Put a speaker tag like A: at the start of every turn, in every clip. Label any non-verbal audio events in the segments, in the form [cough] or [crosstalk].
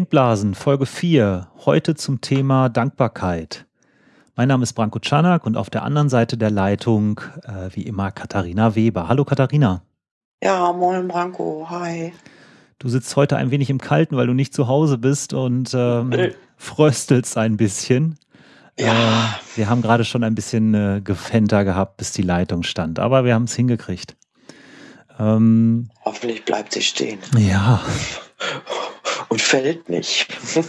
A: Denkblasen, Folge 4. Heute zum Thema Dankbarkeit. Mein Name ist Branko Czanak und auf der anderen Seite der Leitung, äh, wie immer, Katharina Weber. Hallo Katharina.
B: Ja, moin Branko, hi.
A: Du sitzt heute ein wenig im Kalten, weil du nicht zu Hause bist und ähm, fröstelst ein bisschen.
B: Ja.
A: Äh, wir haben gerade schon ein bisschen äh, Gefenter gehabt, bis die Leitung stand, aber wir haben es hingekriegt.
B: Ähm, Hoffentlich bleibt sie stehen.
A: Ja. [laughs]
B: Und fällt nicht. [laughs]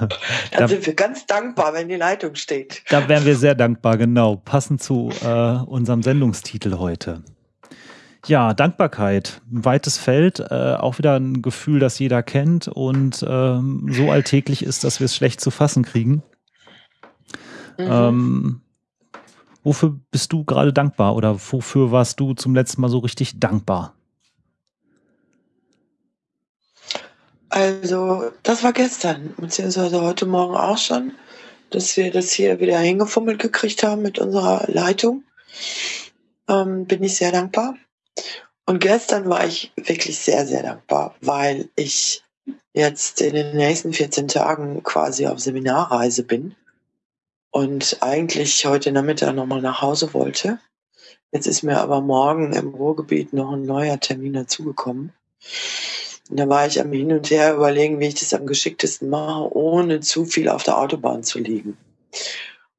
B: Dann da, sind wir ganz dankbar, wenn die Leitung steht.
A: Da wären wir sehr dankbar, genau. Passend zu äh, unserem Sendungstitel heute. Ja, Dankbarkeit, ein weites Feld, äh, auch wieder ein Gefühl, das jeder kennt und ähm, so alltäglich ist, dass wir es schlecht zu fassen kriegen. Mhm. Ähm, wofür bist du gerade dankbar oder wofür warst du zum letzten Mal so richtig dankbar?
B: Also, das war gestern, beziehungsweise heute Morgen auch schon, dass wir das hier wieder hingefummelt gekriegt haben mit unserer Leitung. Ähm, bin ich sehr dankbar. Und gestern war ich wirklich sehr, sehr dankbar, weil ich jetzt in den nächsten 14 Tagen quasi auf Seminarreise bin und eigentlich heute Nachmittag nochmal nach Hause wollte. Jetzt ist mir aber morgen im Ruhrgebiet noch ein neuer Termin dazugekommen. Und da war ich am Hin und Her überlegen, wie ich das am geschicktesten mache, ohne zu viel auf der Autobahn zu liegen.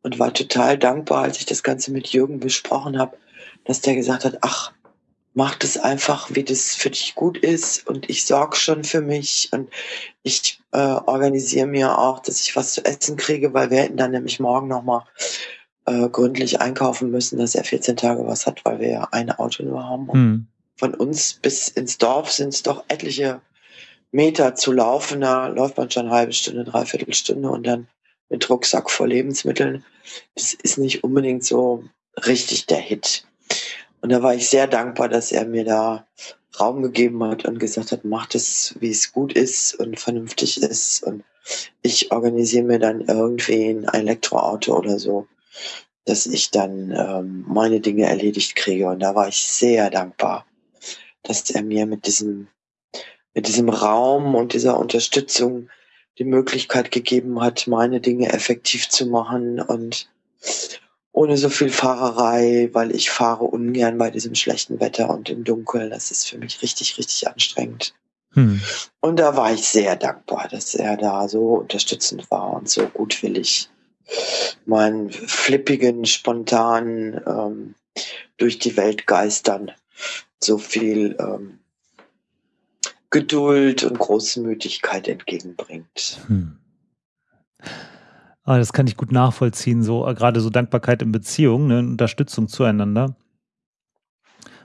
B: Und war total dankbar, als ich das Ganze mit Jürgen besprochen habe, dass der gesagt hat, ach, mach das einfach, wie das für dich gut ist und ich sorge schon für mich und ich äh, organisiere mir auch, dass ich was zu essen kriege, weil wir hätten dann nämlich morgen nochmal äh, gründlich einkaufen müssen, dass er 14 Tage was hat, weil wir ja ein Auto nur haben. Hm. Von uns bis ins Dorf sind es doch etliche Meter zu laufen, da läuft man schon eine halbe Stunde, dreiviertel Stunde und dann mit Rucksack voll Lebensmitteln. Das ist nicht unbedingt so richtig der Hit. Und da war ich sehr dankbar, dass er mir da Raum gegeben hat und gesagt hat, macht es, wie es gut ist und vernünftig ist. Und ich organisiere mir dann irgendwie ein Elektroauto oder so, dass ich dann ähm, meine Dinge erledigt kriege. Und da war ich sehr dankbar, dass er mir mit diesem, mit diesem Raum und dieser Unterstützung die Möglichkeit gegeben hat, meine Dinge effektiv zu machen und ohne so viel Fahrerei, weil ich fahre ungern bei diesem schlechten Wetter und im Dunkeln. Das ist für mich richtig, richtig anstrengend. Hm. Und da war ich sehr dankbar, dass er da so unterstützend war und so gutwillig meinen flippigen, spontanen ähm, durch die Welt geistern so viel ähm, Geduld und Großmütigkeit entgegenbringt. Hm.
A: Ah, das kann ich gut nachvollziehen, so äh, gerade so Dankbarkeit in Beziehungen, ne, Unterstützung zueinander.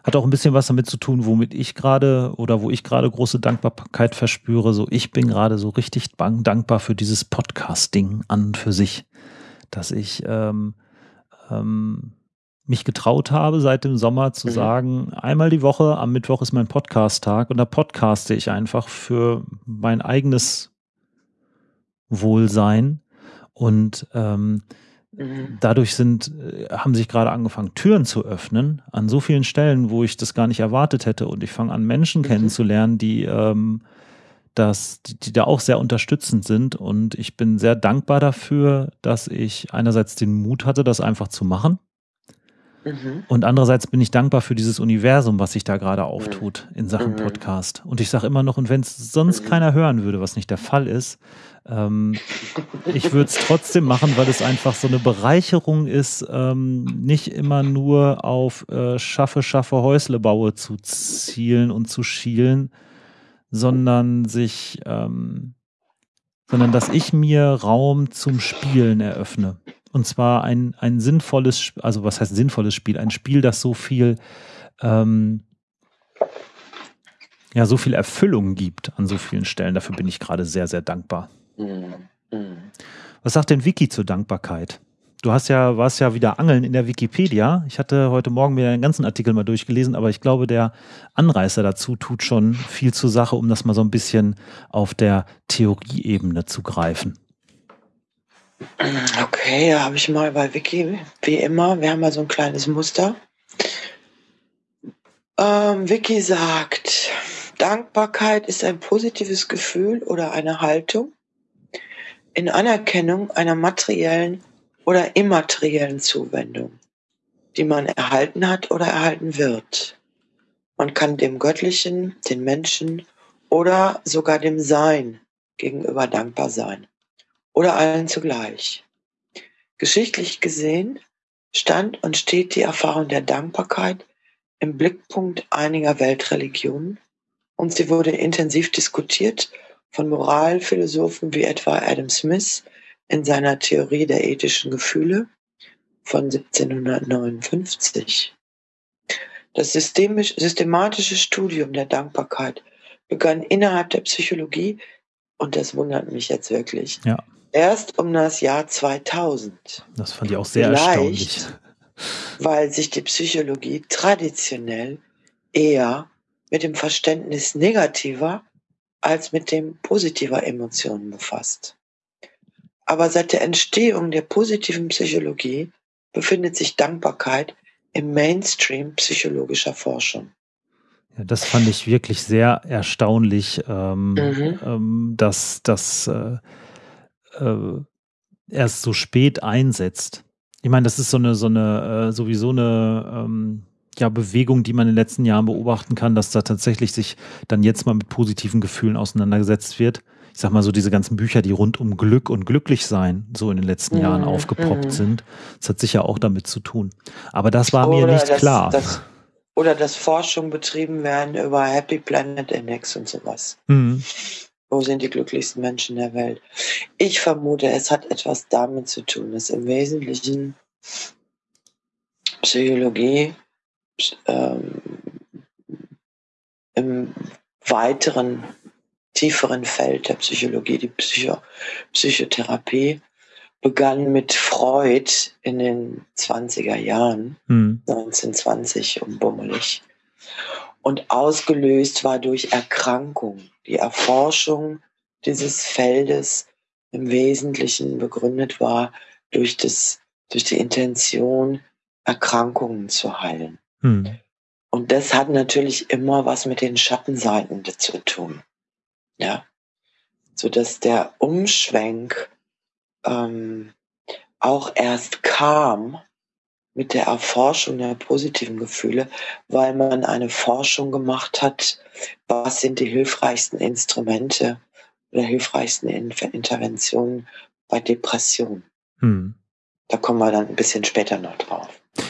A: Hat auch ein bisschen was damit zu tun, womit ich gerade oder wo ich gerade große Dankbarkeit verspüre. So, ich bin gerade so richtig dankbar für dieses Podcast-Ding an und für sich, dass ich ähm, ähm, mich getraut habe, seit dem Sommer zu mhm. sagen, einmal die Woche, am Mittwoch ist mein Podcast-Tag und da podcaste ich einfach für mein eigenes Wohlsein und ähm, mhm. dadurch sind, äh, haben sich gerade angefangen, Türen zu öffnen an so vielen Stellen, wo ich das gar nicht erwartet hätte. Und ich fange an, Menschen mhm. kennenzulernen, die ähm, das, die, die, da auch sehr unterstützend sind. Und ich bin sehr dankbar dafür, dass ich einerseits den Mut hatte, das einfach zu machen. Mhm. Und andererseits bin ich dankbar für dieses Universum, was sich da gerade auftut in Sachen mhm. Podcast. Und ich sage immer noch, und wenn es sonst mhm. keiner hören würde, was nicht der Fall ist, ähm, [laughs] ich würde es trotzdem machen, weil es einfach so eine Bereicherung ist, ähm, nicht immer nur auf äh, schaffe, schaffe Häusle baue zu zielen und zu schielen, sondern sich, ähm, sondern dass ich mir Raum zum Spielen eröffne. Und zwar ein, ein sinnvolles, also was heißt sinnvolles Spiel? Ein Spiel, das so viel, ähm, ja, so viel Erfüllung gibt an so vielen Stellen. Dafür bin ich gerade sehr, sehr dankbar. Mhm. Was sagt denn Wiki zur Dankbarkeit? Du hast ja, warst ja wieder angeln in der Wikipedia. Ich hatte heute Morgen mir den ganzen Artikel mal durchgelesen, aber ich glaube, der Anreißer dazu tut schon viel zur Sache, um das mal so ein bisschen auf der Theorieebene zu greifen.
B: Okay, da habe ich mal bei Wiki, wie immer, wir haben mal so ein kleines Muster. Ähm, Wiki sagt, Dankbarkeit ist ein positives Gefühl oder eine Haltung in Anerkennung einer materiellen oder immateriellen Zuwendung, die man erhalten hat oder erhalten wird. Man kann dem Göttlichen, den Menschen oder sogar dem Sein gegenüber dankbar sein oder allen zugleich. Geschichtlich gesehen stand und steht die Erfahrung der Dankbarkeit im Blickpunkt einiger Weltreligionen und sie wurde intensiv diskutiert von Moralphilosophen wie etwa Adam Smith in seiner Theorie der ethischen Gefühle von 1759. Das systematische Studium der Dankbarkeit begann innerhalb der Psychologie, und das wundert mich jetzt wirklich,
A: ja.
B: Erst um das Jahr 2000.
A: Das fand ich auch sehr Vielleicht, erstaunlich.
B: Weil sich die Psychologie traditionell eher mit dem Verständnis negativer als mit dem positiver Emotionen befasst. Aber seit der Entstehung der positiven Psychologie befindet sich Dankbarkeit im Mainstream psychologischer Forschung.
A: Ja, das fand ich wirklich sehr erstaunlich, ähm, mhm. ähm, dass das äh, äh, erst so spät einsetzt. Ich meine, das ist so eine, so eine, äh, sowieso eine ähm, ja, Bewegung, die man in den letzten Jahren beobachten kann, dass da tatsächlich sich dann jetzt mal mit positiven Gefühlen auseinandergesetzt wird. Ich sag mal so, diese ganzen Bücher, die rund um Glück und Glücklichsein so in den letzten mhm. Jahren aufgepoppt mhm. sind, das hat sicher auch damit zu tun. Aber das war oder mir nicht
B: das,
A: klar.
B: Das, oder dass Forschung betrieben werden über Happy Planet Index und sowas. Mhm. Wo sind die glücklichsten Menschen der Welt? Ich vermute, es hat etwas damit zu tun, dass im Wesentlichen Psychologie ähm, im weiteren, tieferen Feld der Psychologie, die Psycho Psychotherapie, begann mit Freud in den 20er Jahren, hm. 1920 und bummelig. Und ausgelöst war durch Erkrankung. Die Erforschung dieses Feldes im Wesentlichen begründet war durch, das, durch die Intention, Erkrankungen zu heilen. Hm. Und das hat natürlich immer was mit den Schattenseiten zu tun. Ja. So dass der Umschwenk ähm, auch erst kam mit der Erforschung der positiven Gefühle, weil man eine Forschung gemacht hat, was sind die hilfreichsten Instrumente oder hilfreichsten Interventionen bei Depressionen. Hm. Da kommen wir dann ein bisschen später noch drauf.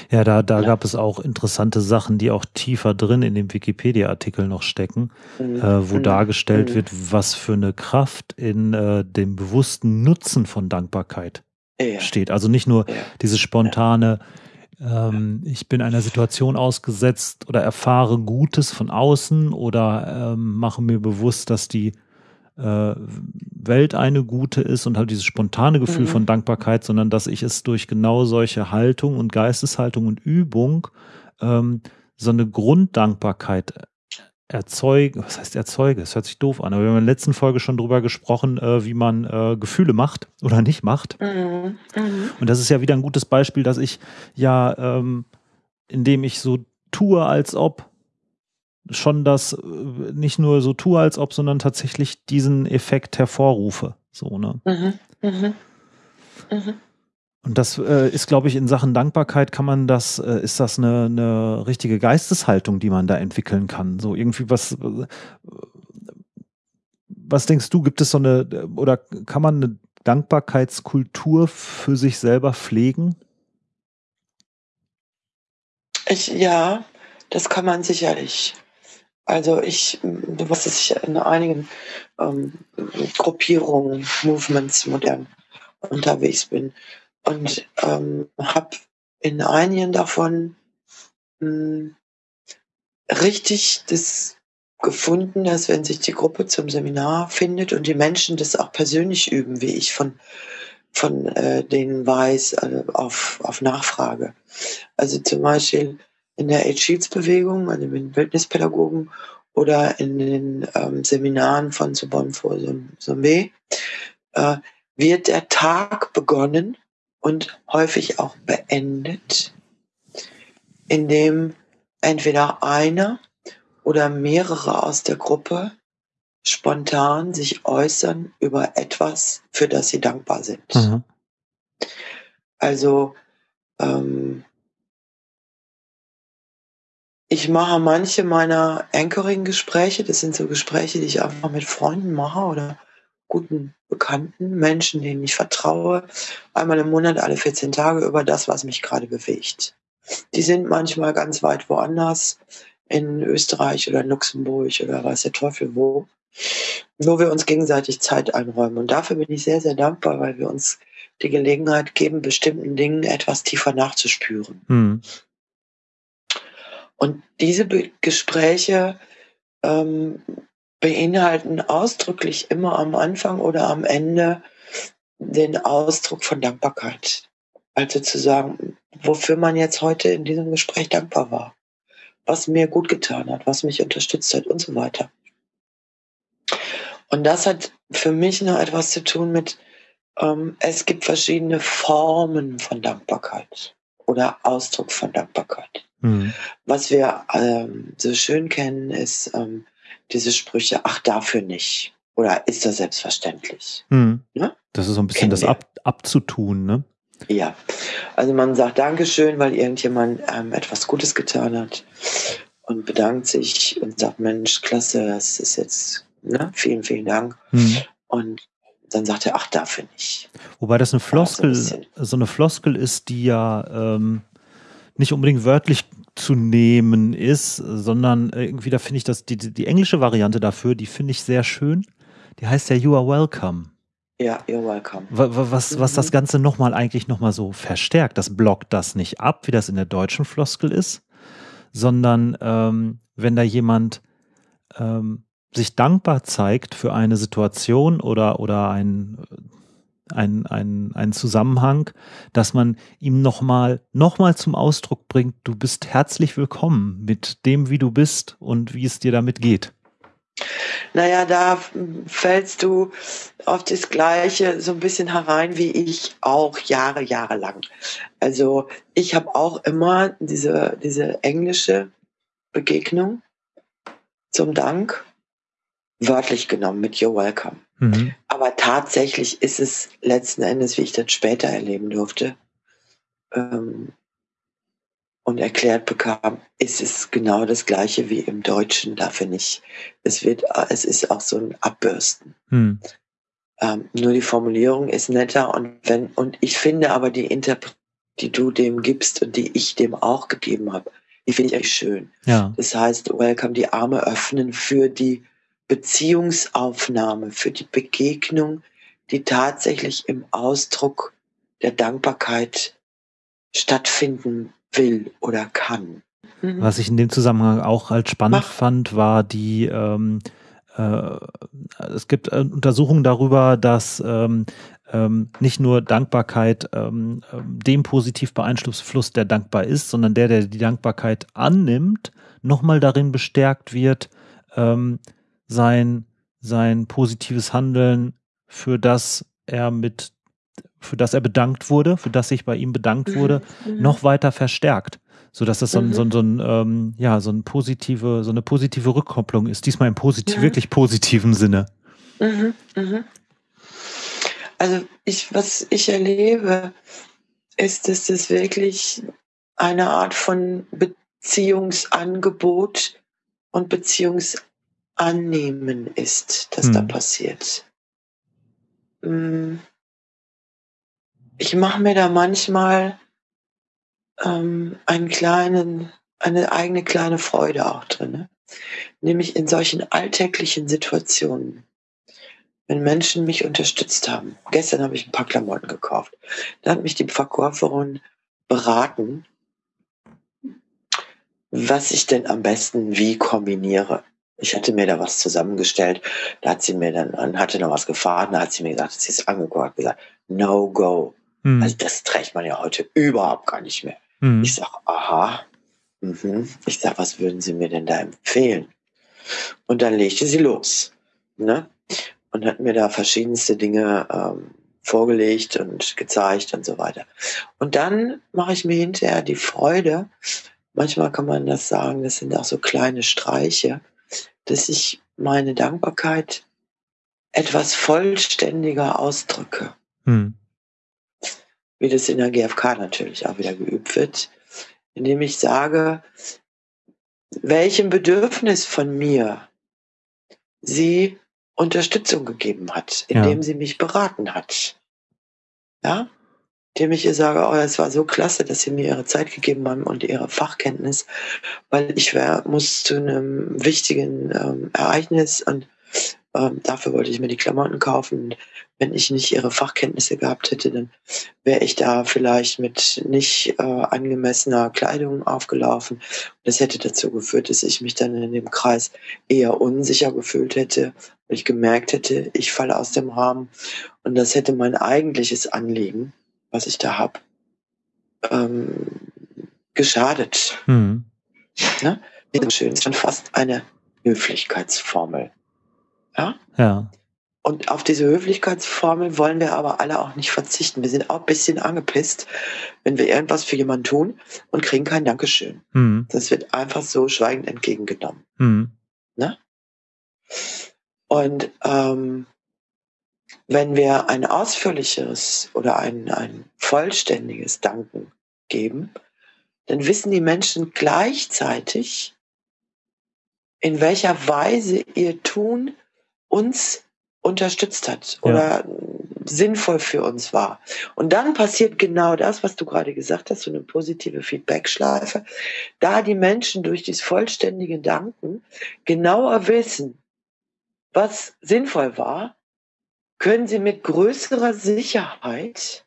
A: Ja, da, da ja. gab es auch interessante Sachen, die auch tiefer drin in dem Wikipedia-Artikel noch stecken, mhm. äh, wo mhm. dargestellt mhm. wird, was für eine Kraft in äh, dem bewussten Nutzen von Dankbarkeit ja. steht. Also nicht nur ja. diese spontane, ähm, ich bin einer Situation ausgesetzt oder erfahre Gutes von außen oder ähm, mache mir bewusst, dass die äh, Welt eine gute ist und halt dieses spontane Gefühl mhm. von Dankbarkeit, sondern dass ich es durch genau solche Haltung und Geisteshaltung und Übung ähm, so eine Grunddankbarkeit erzeuge, was heißt erzeuge? Es hört sich doof an, aber wir haben in der letzten Folge schon drüber gesprochen, äh, wie man äh, Gefühle macht oder nicht macht. Mhm. Mhm. Und das ist ja wieder ein gutes Beispiel, dass ich ja, ähm, indem ich so tue, als ob schon das äh, nicht nur so tue, als ob, sondern tatsächlich diesen Effekt hervorrufe. So, ne? Mhm, mhm, mhm. Und das äh, ist, glaube ich, in Sachen Dankbarkeit kann man das, äh, ist das eine, eine richtige Geisteshaltung, die man da entwickeln kann. So irgendwie was, äh, was denkst du, gibt es so eine, oder kann man eine Dankbarkeitskultur für sich selber pflegen?
B: Ich, ja, das kann man sicherlich. Also ich, dass ich in einigen ähm, Gruppierungen, Movements modern unterwegs bin und ähm, habe in einigen davon mh, hm, richtig das gefunden, dass wenn sich die Gruppe zum Seminar findet und die Menschen das auch persönlich üben, wie ich von von äh, denen weiß, äh, auf, auf Nachfrage. Also zum Beispiel in der Eight-Sheets-Bewegung, also mit Bildnispädagogen oder in den ähm, Seminaren von Sorbonne vor Somme, äh, wird der Tag begonnen und häufig auch beendet, indem entweder einer oder mehrere aus der Gruppe spontan sich äußern über etwas, für das sie dankbar sind. Mhm. Also ähm, ich mache manche meiner Anchoring-Gespräche, das sind so Gespräche, die ich einfach mit Freunden mache oder guten Bekannten, Menschen, denen ich vertraue, einmal im Monat, alle 14 Tage über das, was mich gerade bewegt. Die sind manchmal ganz weit woanders, in Österreich oder Luxemburg oder weiß der Teufel wo, wo wir uns gegenseitig Zeit einräumen. Und dafür bin ich sehr, sehr dankbar, weil wir uns die Gelegenheit geben, bestimmten Dingen etwas tiefer nachzuspüren. Mhm. Und diese Be Gespräche ähm, beinhalten ausdrücklich immer am Anfang oder am Ende den Ausdruck von Dankbarkeit. Also zu sagen, wofür man jetzt heute in diesem Gespräch dankbar war, was mir gut getan hat, was mich unterstützt hat und so weiter. Und das hat für mich noch etwas zu tun mit, ähm, es gibt verschiedene Formen von Dankbarkeit oder Ausdruck von Dankbarkeit. Mhm. Was wir ähm, so schön kennen, ist ähm, diese Sprüche, ach dafür nicht. Oder ist das selbstverständlich?
A: Mhm. Ne? Das ist so ein bisschen Kennen das ab, abzutun, ne?
B: Ja, also man sagt Dankeschön, weil irgendjemand ähm, etwas Gutes getan hat und bedankt sich und sagt, Mensch, klasse, das ist jetzt, ne, vielen, vielen Dank. Mhm. Und dann sagt er, ach, dafür nicht.
A: Wobei das eine Floskel, so, ein so, eine Floskel ist, die ja ähm, nicht unbedingt wörtlich zu nehmen ist, sondern irgendwie, da finde ich das, die, die englische Variante dafür, die finde ich sehr schön. Die heißt ja You are welcome.
B: Ja, you're welcome.
A: Was, was das mhm. Ganze nochmal eigentlich nochmal so verstärkt, das blockt das nicht ab, wie das in der deutschen Floskel ist, sondern ähm, wenn da jemand ähm, sich dankbar zeigt für eine Situation oder, oder ein ein, ein, ein Zusammenhang, dass man ihm nochmal noch mal zum Ausdruck bringt, du bist herzlich willkommen mit dem, wie du bist und wie es dir damit geht.
B: Naja, da fällst du auf das Gleiche so ein bisschen herein wie ich auch Jahre, Jahre lang. Also ich habe auch immer diese, diese englische Begegnung zum Dank wörtlich genommen mit You're welcome. Mhm. Aber tatsächlich ist es letzten Endes, wie ich das später erleben durfte ähm, und erklärt bekam, ist es genau das Gleiche wie im Deutschen. Dafür nicht. Es wird, es ist auch so ein Abbürsten. Mhm. Ähm, nur die Formulierung ist netter und wenn und ich finde aber die Interpretation, die du dem gibst und die ich dem auch gegeben habe, die finde ich echt schön. Ja. Das heißt, Welcome, die Arme öffnen für die Beziehungsaufnahme, für die Begegnung, die tatsächlich im Ausdruck der Dankbarkeit stattfinden will oder kann.
A: Mhm. Was ich in dem Zusammenhang auch als spannend Mach. fand, war die, ähm, äh, es gibt äh, Untersuchungen darüber, dass ähm, ähm, nicht nur Dankbarkeit ähm, dem positiv beeinflusst, der dankbar ist, sondern der, der die Dankbarkeit annimmt, nochmal darin bestärkt wird, ähm, sein, sein positives Handeln, für das er mit, für das er bedankt wurde, für das sich bei ihm bedankt mhm. wurde, mhm. noch weiter verstärkt. So dass das so ein, mhm. so ein, so ein ähm, ja, so ein positive, so eine positive Rückkopplung ist. Diesmal im positiv, mhm. wirklich positiven Sinne.
B: Mhm. Mhm. Also ich, was ich erlebe, ist, dass das wirklich eine Art von Beziehungsangebot und Beziehungs Annehmen ist, das hm. da passiert. Hm. Ich mache mir da manchmal ähm, einen kleinen, eine eigene kleine Freude auch drin. Ne? Nämlich in solchen alltäglichen Situationen. Wenn Menschen mich unterstützt haben. Gestern habe ich ein paar Klamotten gekauft. Da hat mich die Verkäuferin beraten, was ich denn am besten wie kombiniere. Ich hatte mir da was zusammengestellt. Da hat sie mir dann, hatte noch was gefahren. Da hat sie mir gesagt, sie ist angeguckt, gesagt, no go. Hm. Also das trägt man ja heute überhaupt gar nicht mehr. Hm. Ich sag, aha. Mhm. Ich sag, was würden Sie mir denn da empfehlen? Und dann legte sie los. Ne? Und hat mir da verschiedenste Dinge ähm, vorgelegt und gezeigt und so weiter. Und dann mache ich mir hinterher die Freude, manchmal kann man das sagen, das sind auch so kleine Streiche, dass ich meine Dankbarkeit etwas vollständiger ausdrücke. Hm. Wie das in der GfK natürlich auch wieder geübt wird, indem ich sage, welchem Bedürfnis von mir sie Unterstützung gegeben hat, indem ja. sie mich beraten hat. Ja, indem ich ihr sage, oh, es war so klasse, dass sie mir ihre Zeit gegeben haben und ihre Fachkenntnis, weil ich wär, muss zu einem wichtigen ähm, Ereignis und ähm, dafür wollte ich mir die Klamotten kaufen. Wenn ich nicht ihre Fachkenntnisse gehabt hätte, dann wäre ich da vielleicht mit nicht äh, angemessener Kleidung aufgelaufen. Das hätte dazu geführt, dass ich mich dann in dem Kreis eher unsicher gefühlt hätte, weil ich gemerkt hätte, ich falle aus dem Rahmen. Und das hätte mein eigentliches Anliegen, was ich da habe, ähm, geschadet. Mhm. Ne? Schön, ist schon fast eine Höflichkeitsformel. Ja?
A: Ja.
B: Und auf diese Höflichkeitsformel wollen wir aber alle auch nicht verzichten. Wir sind auch ein bisschen angepisst, wenn wir irgendwas für jemanden tun und kriegen kein Dankeschön. Mhm. Das wird einfach so schweigend entgegengenommen. Mhm. Ne? Und ähm, wenn wir ein ausführlicheres oder ein, ein vollständiges Danken geben, dann wissen die Menschen gleichzeitig, in welcher Weise ihr Tun uns unterstützt hat oder ja. sinnvoll für uns war. Und dann passiert genau das, was du gerade gesagt hast, so eine positive Feedbackschleife. Da die Menschen durch dieses vollständige Danken genauer wissen, was sinnvoll war, können sie mit größerer Sicherheit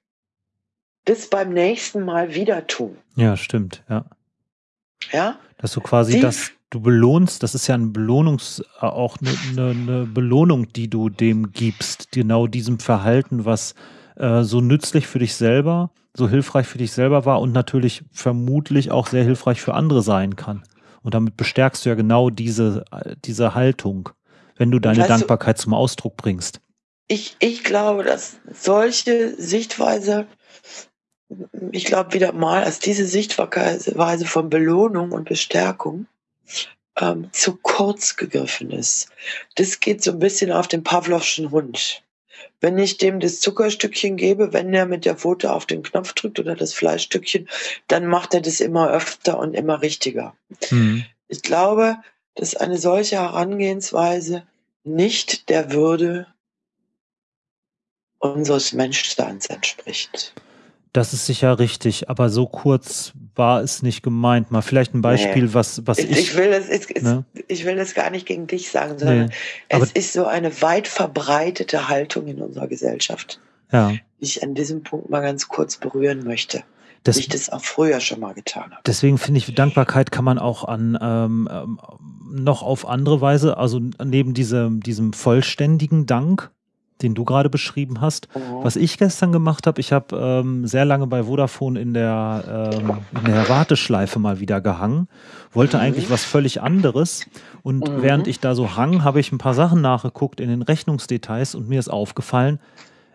B: das beim nächsten Mal wieder tun.
A: Ja, stimmt, ja.
B: Ja?
A: Dass du quasi die, das du belohnst, das ist ja ein Belohnungs, äh, auch eine, eine, eine Belohnung, die du dem gibst, genau diesem Verhalten, was äh, so nützlich für dich selber, so hilfreich für dich selber war und natürlich vermutlich auch sehr hilfreich für andere sein kann. Und damit bestärkst du ja genau diese, diese Haltung, wenn du deine Dankbarkeit du, zum Ausdruck bringst.
B: Ich, ich glaube, dass solche Sichtweise, ich glaube wieder mal, dass diese Sichtweise von Belohnung und Bestärkung ähm, zu kurz gegriffen ist. Das geht so ein bisschen auf den Pavlovschen Hund. Wenn ich dem das Zuckerstückchen gebe, wenn er mit der Pfote auf den Knopf drückt oder das Fleischstückchen, dann macht er das immer öfter und immer richtiger. Mhm. Ich glaube, dass eine solche Herangehensweise nicht der Würde unseres Menschseins entspricht.
A: Das ist sicher richtig, aber so kurz war es nicht gemeint. Mal vielleicht ein Beispiel, nee. was, was ich.
B: Ich will, das, ich, ne? ich will das gar nicht gegen dich sagen, sondern nee, es ist so eine weit verbreitete Haltung in unserer Gesellschaft,
A: ja.
B: die ich an diesem Punkt mal ganz kurz berühren möchte. Das, ich das auch früher schon mal getan habe.
A: Deswegen finde ich, Dankbarkeit kann man auch an ähm, ähm noch auf andere Weise, also neben diesem, diesem vollständigen Dank, den du gerade beschrieben hast. Mhm. Was ich gestern gemacht habe, ich habe ähm, sehr lange bei Vodafone in der, ähm, in der Warteschleife mal wieder gehangen, wollte mhm. eigentlich was völlig anderes. Und mhm. während ich da so hang, habe ich ein paar Sachen nachgeguckt in den Rechnungsdetails und mir ist aufgefallen,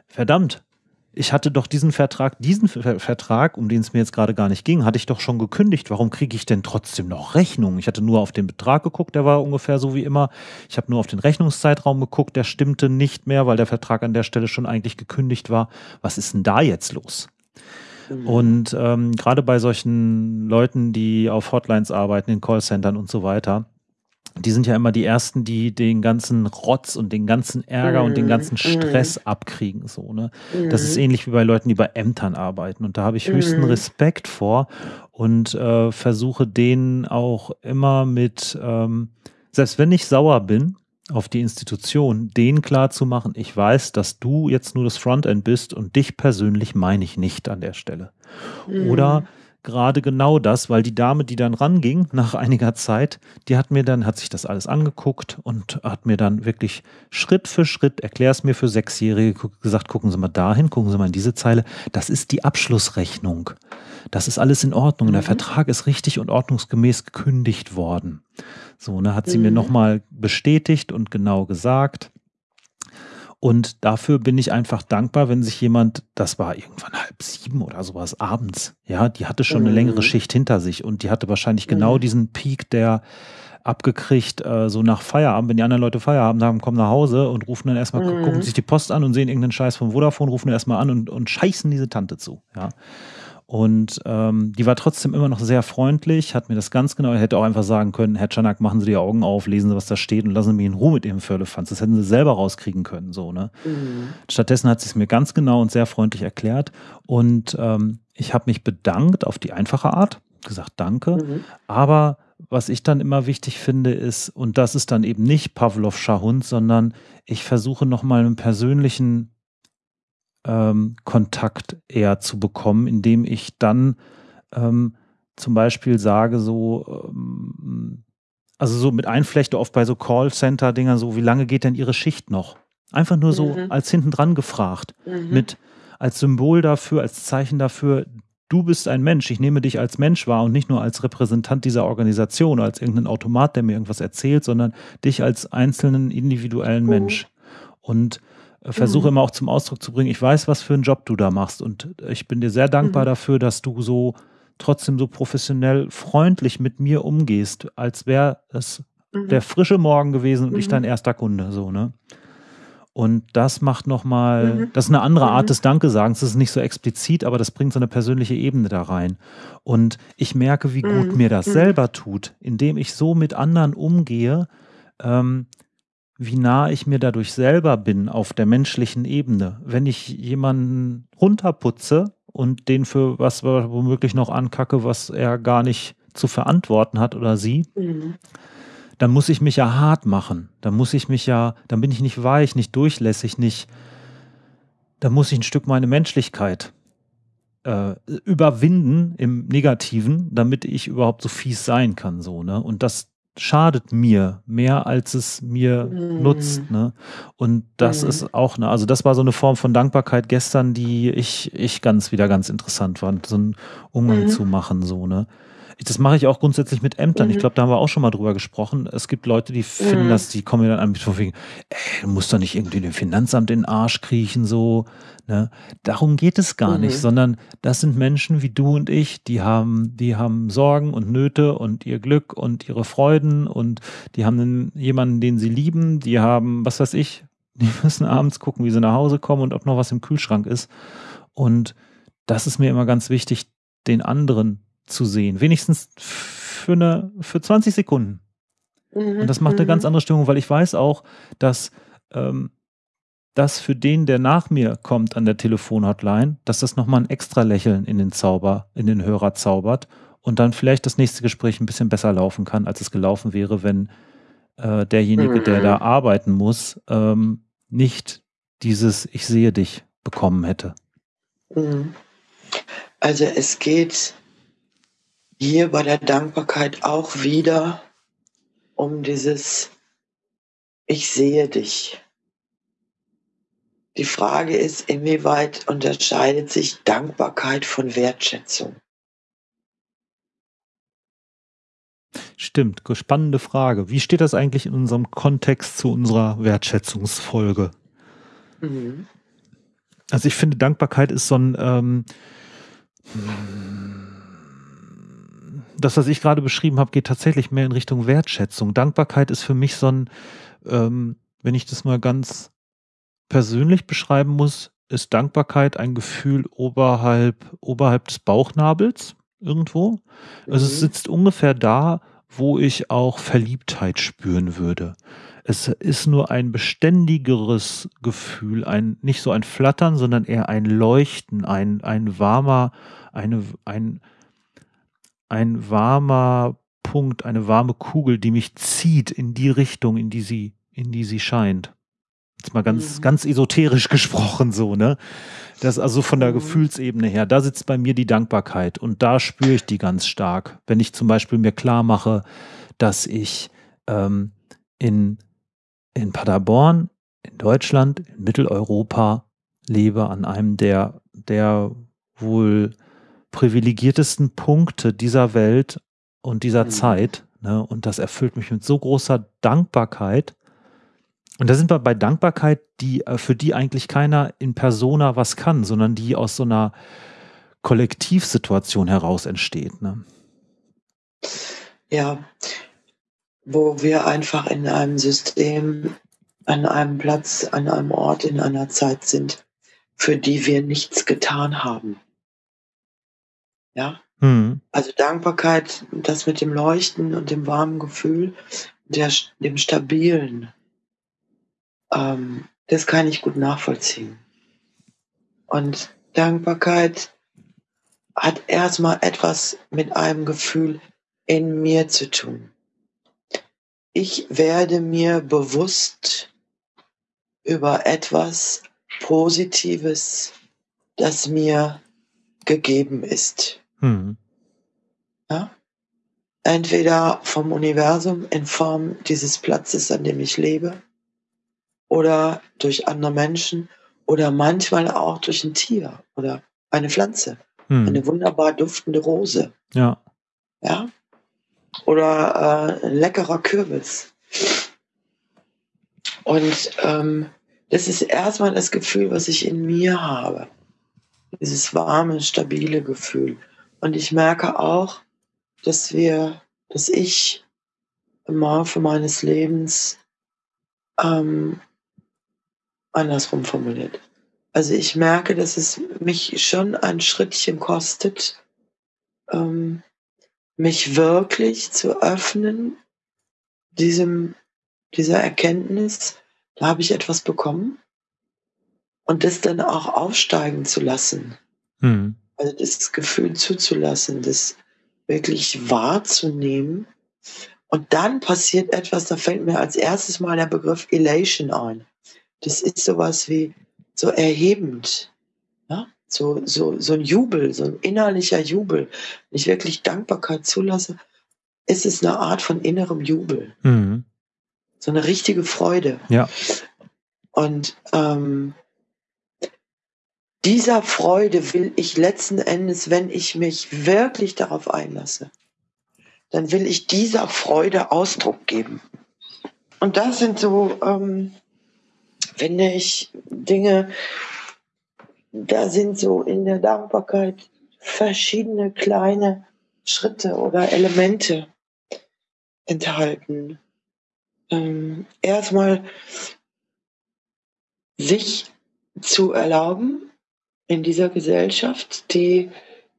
A: verdammt, ich hatte doch diesen Vertrag, diesen Vertrag, um den es mir jetzt gerade gar nicht ging, hatte ich doch schon gekündigt. Warum kriege ich denn trotzdem noch Rechnungen? Ich hatte nur auf den Betrag geguckt, der war ungefähr so wie immer. Ich habe nur auf den Rechnungszeitraum geguckt, der stimmte nicht mehr, weil der Vertrag an der Stelle schon eigentlich gekündigt war. Was ist denn da jetzt los? Mhm. Und ähm, gerade bei solchen Leuten, die auf Hotlines arbeiten, in Callcentern und so weiter, die sind ja immer die ersten, die den ganzen Rotz und den ganzen Ärger mhm. und den mhm. ganzen Stress mhm. abkriegen. So, ne? Mhm. Das ist mhm. ähnlich wie bei Leuten, die bei Ämtern arbeiten. Und da habe ich höchsten mhm. Respekt vor und äh, versuche denen auch immer mit, ähm, selbst wenn ich sauer bin auf die Institution, denen klar zu machen, ich weiß, dass du jetzt nur das Frontend bist und dich persönlich meine ich nicht an der Stelle. Oder gerade genau das, weil die Dame, die dann ranging nach einiger Zeit, die hat mir dann, hat sich das alles angeguckt und hat mir dann wirklich Schritt für Schritt, erklär es mir für Sechsjährige, gesagt, gucken Sie mal dahin, gucken Sie mal in diese Zeile, das ist die Abschlussrechnung. Das ist alles in Ordnung. Mhm. Der Vertrag ist richtig und ordnungsgemäß gekündigt worden. So, ne, hat sie mhm. mir nochmal bestätigt und genau gesagt. Und dafür bin ich einfach dankbar, wenn sich jemand, das war irgendwann halb sieben oder sowas abends, ja, die hatte schon eine längere mhm. Schicht hinter sich und die hatte wahrscheinlich genau mhm. diesen Peak der abgekriegt, äh, so nach Feierabend, wenn die anderen Leute Feierabend haben, kommen nach Hause und rufen dann erstmal, mhm. gucken sich die Post an und sehen irgendeinen Scheiß vom Vodafone, rufen erstmal an und, und scheißen diese Tante zu, ja. Und ähm, die war trotzdem immer noch sehr freundlich, hat mir das ganz genau, hätte auch einfach sagen können, Herr Czanak, machen Sie die Augen auf, lesen Sie, was da steht und lassen Sie mich in Ruhe mit Ihrem Firlefanz. Das hätten Sie selber rauskriegen können, so, ne? Mhm. Stattdessen hat sie es mir ganz genau und sehr freundlich erklärt. Und ähm, ich habe mich bedankt auf die einfache Art, gesagt Danke, mhm. aber was ich dann immer wichtig finde, ist, und das ist dann eben nicht Pavlovscher Hund, sondern ich versuche nochmal einen persönlichen ähm, Kontakt eher zu bekommen, indem ich dann ähm, zum Beispiel sage, so, ähm, also so mit Einflechte oft bei so Callcenter-Dingern, so, wie lange geht denn Ihre Schicht noch? Einfach nur so mhm. als hinten dran gefragt, mhm. mit als Symbol dafür, als Zeichen dafür, du bist ein Mensch, ich nehme dich als Mensch wahr und nicht nur als Repräsentant dieser Organisation oder als irgendein Automat, der mir irgendwas erzählt, sondern dich als einzelnen individuellen mhm. Mensch. Und versuche mhm. immer auch zum Ausdruck zu bringen, ich weiß, was für einen Job du da machst und ich bin dir sehr dankbar mhm. dafür, dass du so trotzdem so professionell freundlich mit mir umgehst, als wäre es mhm. der frische Morgen gewesen und ich dein mhm. erster Kunde, so, ne? Und das macht nochmal, mhm. das ist eine andere Art mhm. des Dankesagens. Das ist nicht so explizit, aber das bringt so eine persönliche Ebene da rein. Und ich merke, wie gut mhm. mir das mhm. selber tut, indem ich so mit anderen umgehe, ähm, wie nah ich mir dadurch selber bin auf der menschlichen Ebene. Wenn ich jemanden runterputze und den für was womöglich noch ankacke, was er gar nicht zu verantworten hat oder sie, mhm dann muss ich mich ja hart machen. Dann muss ich mich ja, dann bin ich nicht weich, nicht durchlässig, nicht, dann muss ich ein Stück meine Menschlichkeit äh, überwinden im Negativen, damit ich überhaupt so fies sein kann, so, ne? Und das schadet mir mehr, als es mir mm. nutzt, ne? Und das mm. ist auch, ne, also das war so eine Form von Dankbarkeit gestern, die ich, ich ganz wieder ganz interessant fand, so einen Umgang mm. zu machen, so, ne? Das mache ich auch grundsätzlich mit Ämtern. Mhm. Ich glaube, da haben wir auch schon mal drüber gesprochen. Es gibt Leute, die finden, mhm. dass die kommen mir dann an mit von wegen, ey, du musst doch nicht irgendwie dem Finanzamt in den Arsch kriechen, so. Ne? Darum geht es gar mhm. nicht, sondern das sind Menschen wie du und ich, die haben, die haben Sorgen und Nöte und ihr Glück und ihre Freuden und die haben einen, jemanden, den sie lieben, die haben, was weiß ich, [laughs] die müssen abends gucken, wie sie nach Hause kommen und ob noch was im Kühlschrank ist. Und das ist mir immer ganz wichtig, den anderen zu sehen. Wenigstens für, eine, für 20 Sekunden. Mhm. Und das macht eine ganz mhm. andere Stimmung, weil ich weiß auch, dass ähm, das für den, der nach mir kommt an der Telefonhotline, dass das nochmal ein extra Lächeln in den Zauber, in den Hörer zaubert und dann vielleicht das nächste Gespräch ein bisschen besser laufen kann, als es gelaufen wäre, wenn äh, derjenige, mhm. der da mhm. arbeiten muss, ähm, nicht dieses Ich sehe dich bekommen hätte.
B: Mhm. Also es geht hier bei der Dankbarkeit auch wieder um dieses Ich sehe dich. Die Frage ist, inwieweit unterscheidet sich Dankbarkeit von Wertschätzung?
A: Stimmt, spannende Frage. Wie steht das eigentlich in unserem Kontext zu unserer Wertschätzungsfolge? Mhm. Also ich finde, Dankbarkeit ist so ein ähm, das, was ich gerade beschrieben habe, geht tatsächlich mehr in Richtung Wertschätzung. Dankbarkeit ist für mich so ein, ähm, wenn ich das mal ganz persönlich beschreiben muss, ist Dankbarkeit ein Gefühl oberhalb, oberhalb des Bauchnabels irgendwo. Also es mhm. sitzt ungefähr da, wo ich auch Verliebtheit spüren würde. Es ist nur ein beständigeres Gefühl, ein, nicht so ein Flattern, sondern eher ein Leuchten, ein, ein warmer, eine, ein, ein warmer Punkt, eine warme Kugel, die mich zieht in die Richtung, in die sie, in die sie scheint. Jetzt mal ganz, mhm. ganz esoterisch [laughs] gesprochen, so, ne? Das also von der mhm. Gefühlsebene her, da sitzt bei mir die Dankbarkeit und da spüre ich die ganz stark. Wenn ich zum Beispiel mir klar mache, dass ich ähm, in, in Paderborn, in Deutschland, in Mitteleuropa lebe, an einem der, der wohl privilegiertesten Punkte dieser Welt und dieser mhm. Zeit. Ne? Und das erfüllt mich mit so großer Dankbarkeit, Und da sind wir bei Dankbarkeit, die, äh, für die eigentlich keiner in Persona was kann, sondern die aus so einer Kollektivsituation heraus entsteht. Ne?
B: Ja, wo wir einfach in einem System, an einem Platz, an einem Ort, in einer Zeit sind, für die wir nichts getan haben. Ja? Mhm. Also Dankbarkeit, das mit dem Leuchten und dem warmen Gefühl, der, dem Stabilen, ähm, das kann ich gut nachvollziehen. Und Dankbarkeit hat erstmal etwas mit einem Gefühl in mir zu tun. Ich werde mir bewusst über etwas Positives, das mir gegeben ist. Hm. Ja? Entweder vom Universum in Form dieses Platzes, an dem ich lebe, oder durch andere Menschen oder manchmal auch durch ein Tier oder eine Pflanze. Hm. Eine wunderbar duftende Rose.
A: Ja.
B: Ja. Oder äh, ein leckerer Kürbis. Und ähm, das ist erstmal das Gefühl, was ich in mir habe. Dieses warme, stabile Gefühl. Und ich merke auch, dass wir, dass ich im Laufe meines Lebens ähm, andersrum formuliert. Also ich merke, dass es mich schon ein Schrittchen kostet, ähm, mich wirklich zu öffnen, diesem, dieser Erkenntnis, da habe ich etwas bekommen und das dann auch aufsteigen zu lassen. Hm. Also das Gefühl zuzulassen, das wirklich wahrzunehmen. Und dann passiert etwas, da fällt mir als erstes mal der Begriff Elation ein. Das ist sowas wie so erhebend. Ja? So, so, so ein Jubel, so ein innerlicher Jubel. Wenn ich wirklich Dankbarkeit zulasse, ist es eine Art von innerem Jubel. Mhm. So eine richtige Freude.
A: Ja.
B: Und ähm, dieser Freude will ich letzten Endes, wenn ich mich wirklich darauf einlasse, dann will ich dieser Freude Ausdruck geben. Und das sind so, ähm, finde ich, Dinge, da sind so in der Dankbarkeit verschiedene kleine Schritte oder Elemente enthalten. Ähm, erstmal sich zu erlauben in dieser Gesellschaft, die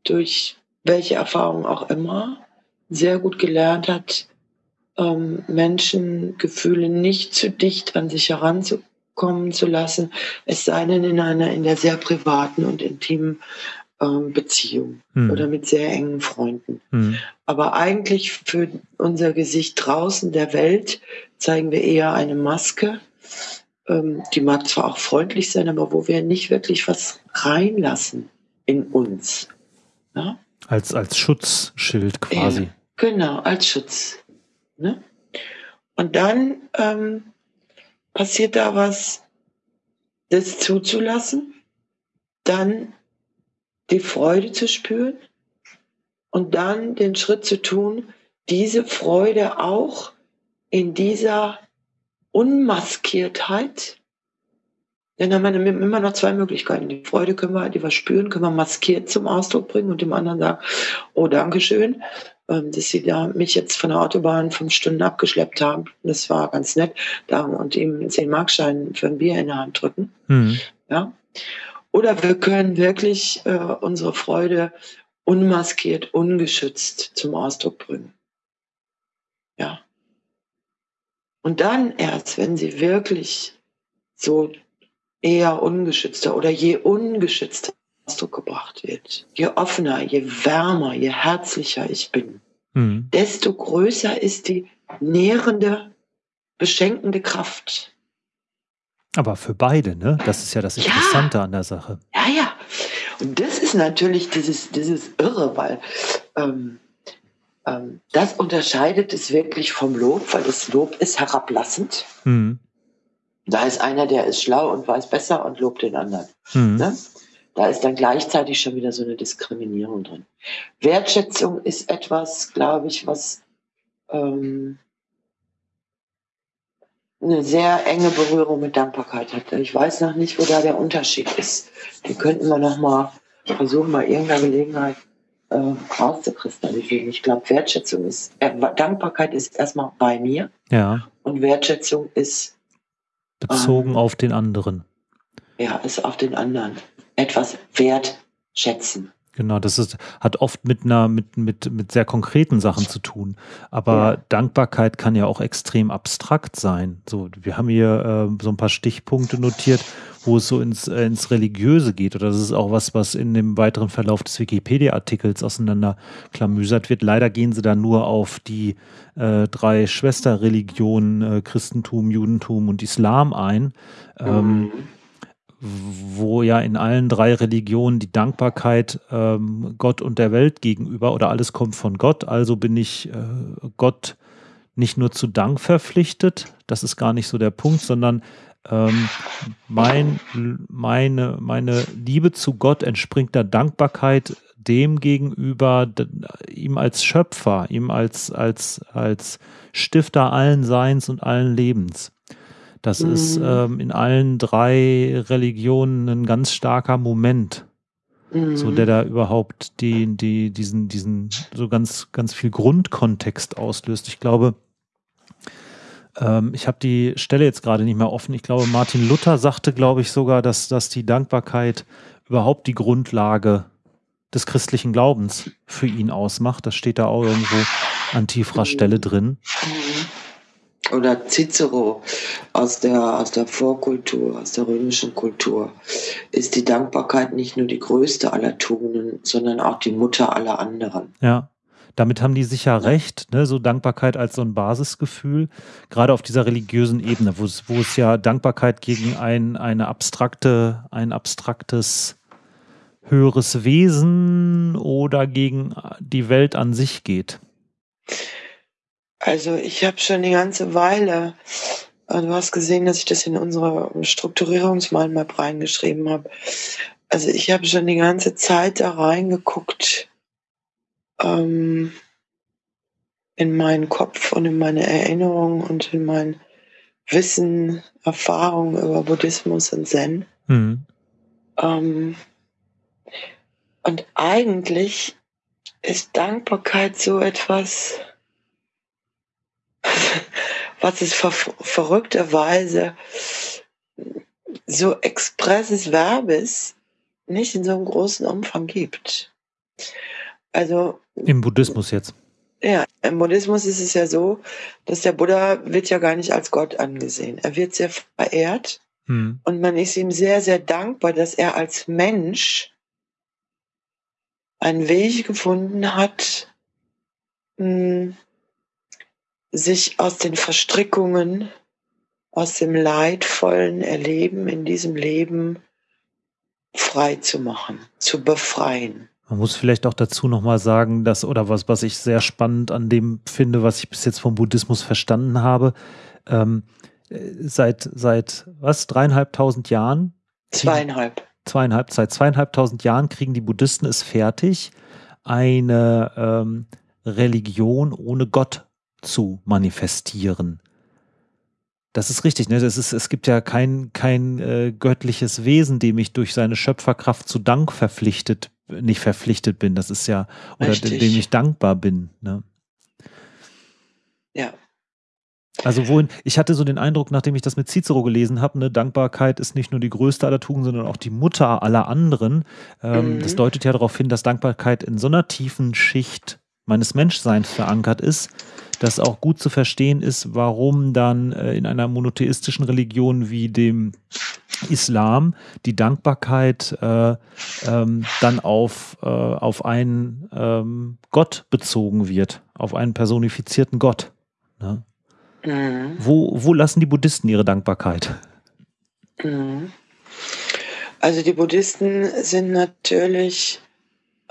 B: durch welche Erfahrung auch immer sehr gut gelernt hat, ähm, Menschen Gefühle nicht zu dicht an sich heranzukommen kommen zu lassen, es sei denn in einer in der sehr privaten und intimen ähm, Beziehung hm. oder mit sehr engen Freunden. Hm. Aber eigentlich für unser Gesicht draußen der Welt zeigen wir eher eine Maske. Ähm, die mag zwar auch freundlich sein, aber wo wir nicht wirklich was reinlassen in uns.
A: Ja? Als, als Schutzschild quasi. Ja,
B: genau, als Schutz. Ne? Und dann ähm, passiert da was, das zuzulassen, dann die Freude zu spüren und dann den Schritt zu tun, diese Freude auch in dieser Unmaskiertheit, denn dann haben wir immer noch zwei Möglichkeiten. Die Freude können wir, die wir spüren, können wir maskiert zum Ausdruck bringen und dem anderen sagen, oh, Dankeschön. Ähm, dass sie da mich jetzt von der Autobahn fünf Stunden abgeschleppt haben. Das war ganz nett. Da, und ihm zehn Markschein für ein Bier in der Hand drücken. Mhm. Ja. Oder wir können wirklich äh, unsere Freude unmaskiert, ungeschützt zum Ausdruck bringen. Ja. Und dann erst, wenn sie wirklich so eher ungeschützter oder je ungeschützter Ausdruck gebracht wird, je offener, je wärmer, je herzlicher ich bin, mhm. desto größer ist die nährende, beschenkende Kraft.
A: Aber für beide, ne? Das ist ja das Interessante ja. an der Sache.
B: Ja, ja. Und das ist natürlich dieses, dieses Irre, weil ähm, ähm, das unterscheidet es wirklich vom Lob, weil das Lob ist herablassend. Mhm. Da ist einer, der ist schlau und weiß besser und lobt den anderen. Mhm. Ne? Da ist dann gleichzeitig schon wieder so eine Diskriminierung drin. Wertschätzung ist etwas, glaube ich, was ähm, eine sehr enge Berührung mit Dankbarkeit hat. Ich weiß noch nicht, wo da der Unterschied ist. Die könnten wir noch mal versuchen, bei irgendeiner Gelegenheit äh, rauszukristallisieren. Ich glaube, Wertschätzung ist, äh, Dankbarkeit ist erstmal bei mir.
A: Ja.
B: Und Wertschätzung ist
A: bezogen ähm, auf den anderen.
B: Ja, ist auf den anderen. Etwas wertschätzen.
A: Genau, das ist, hat oft mit einer, mit, mit, mit sehr konkreten Sachen zu tun. Aber ja. Dankbarkeit kann ja auch extrem abstrakt sein. So, wir haben hier äh, so ein paar Stichpunkte notiert, wo es so ins, äh, ins Religiöse geht. Oder das ist auch was, was in dem weiteren Verlauf des Wikipedia-Artikels auseinanderklamüsert wird. Leider gehen sie da nur auf die äh, drei Schwesterreligionen, äh, Christentum, Judentum und Islam ein. Ähm, mhm wo ja in allen drei Religionen die Dankbarkeit ähm, Gott und der Welt gegenüber oder alles kommt von Gott, also bin ich äh, Gott nicht nur zu Dank verpflichtet, das ist gar nicht so der Punkt, sondern ähm, mein, meine, meine Liebe zu Gott entspringt der Dankbarkeit dem gegenüber, ihm als Schöpfer, ihm als, als, als Stifter allen Seins und allen Lebens. Das mhm. ist ähm, in allen drei Religionen ein ganz starker Moment. Mhm. So, der da überhaupt die, die, diesen, diesen, so ganz, ganz viel Grundkontext auslöst. Ich glaube, ähm, ich habe die Stelle jetzt gerade nicht mehr offen. Ich glaube, Martin Luther sagte, glaube ich, sogar, dass, dass die Dankbarkeit überhaupt die Grundlage des christlichen Glaubens für ihn ausmacht. Das steht da auch irgendwo an tieferer Stelle drin. Mhm
B: oder Cicero aus der, aus der Vorkultur, aus der römischen Kultur, ist die Dankbarkeit nicht nur die größte aller Tugenden, sondern auch die Mutter aller anderen.
A: Ja. Damit haben die sicher recht, ne? so Dankbarkeit als so ein Basisgefühl, gerade auf dieser religiösen Ebene, wo es, wo es ja Dankbarkeit gegen ein, eine abstrakte, ein abstraktes höheres Wesen oder gegen die Welt an sich geht.
B: Also ich habe schon die ganze Weile, äh, du hast gesehen, dass ich das in unsere Strukturierungsmalmap reingeschrieben habe. Also ich habe schon die ganze Zeit da reingeguckt ähm, in meinen Kopf und in meine Erinnerungen und in mein Wissen, Erfahrung über Buddhismus und Zen. Mhm. Ähm, und eigentlich ist Dankbarkeit so etwas, [laughs] was es ver verrückterweise so expresses Verbes nicht in so einem großen Umfang gibt. Also
A: im Buddhismus jetzt.
B: Ja, im Buddhismus ist es ja so, dass der Buddha wird ja gar nicht als Gott angesehen. Er wird sehr verehrt hm. und man ist ihm sehr, sehr dankbar, dass er als Mensch einen Weg gefunden hat, hm, sich aus den Verstrickungen, aus dem leidvollen Erleben in diesem Leben frei zu machen, zu befreien.
A: Man muss vielleicht auch dazu nochmal sagen, dass, oder was, was ich sehr spannend an dem finde, was ich bis jetzt vom Buddhismus verstanden habe, ähm, seit, seit was, dreieinhalbtausend Jahren?
B: Zweieinhalb.
A: Zweieinhalb, seit zweieinhalbtausend Jahren kriegen die Buddhisten es fertig, eine ähm, Religion ohne Gott zu manifestieren. Das ist richtig, ne? Das ist, es gibt ja kein, kein äh, göttliches Wesen, dem ich durch seine Schöpferkraft zu Dank verpflichtet, nicht verpflichtet bin. Das ist ja, oder richtig. dem ich dankbar bin. Ne?
B: Ja.
A: Also wohin, ich hatte so den Eindruck, nachdem ich das mit Cicero gelesen habe, ne, Dankbarkeit ist nicht nur die größte aller Tugenden, sondern auch die Mutter aller anderen. Ähm, mhm. Das deutet ja darauf hin, dass Dankbarkeit in so einer tiefen Schicht meines Menschseins verankert ist, dass auch gut zu verstehen ist, warum dann äh, in einer monotheistischen Religion wie dem Islam die Dankbarkeit äh, ähm, dann auf, äh, auf einen ähm, Gott bezogen wird, auf einen personifizierten Gott. Ne? Mhm. Wo, wo lassen die Buddhisten ihre Dankbarkeit?
B: Mhm. Also die Buddhisten sind natürlich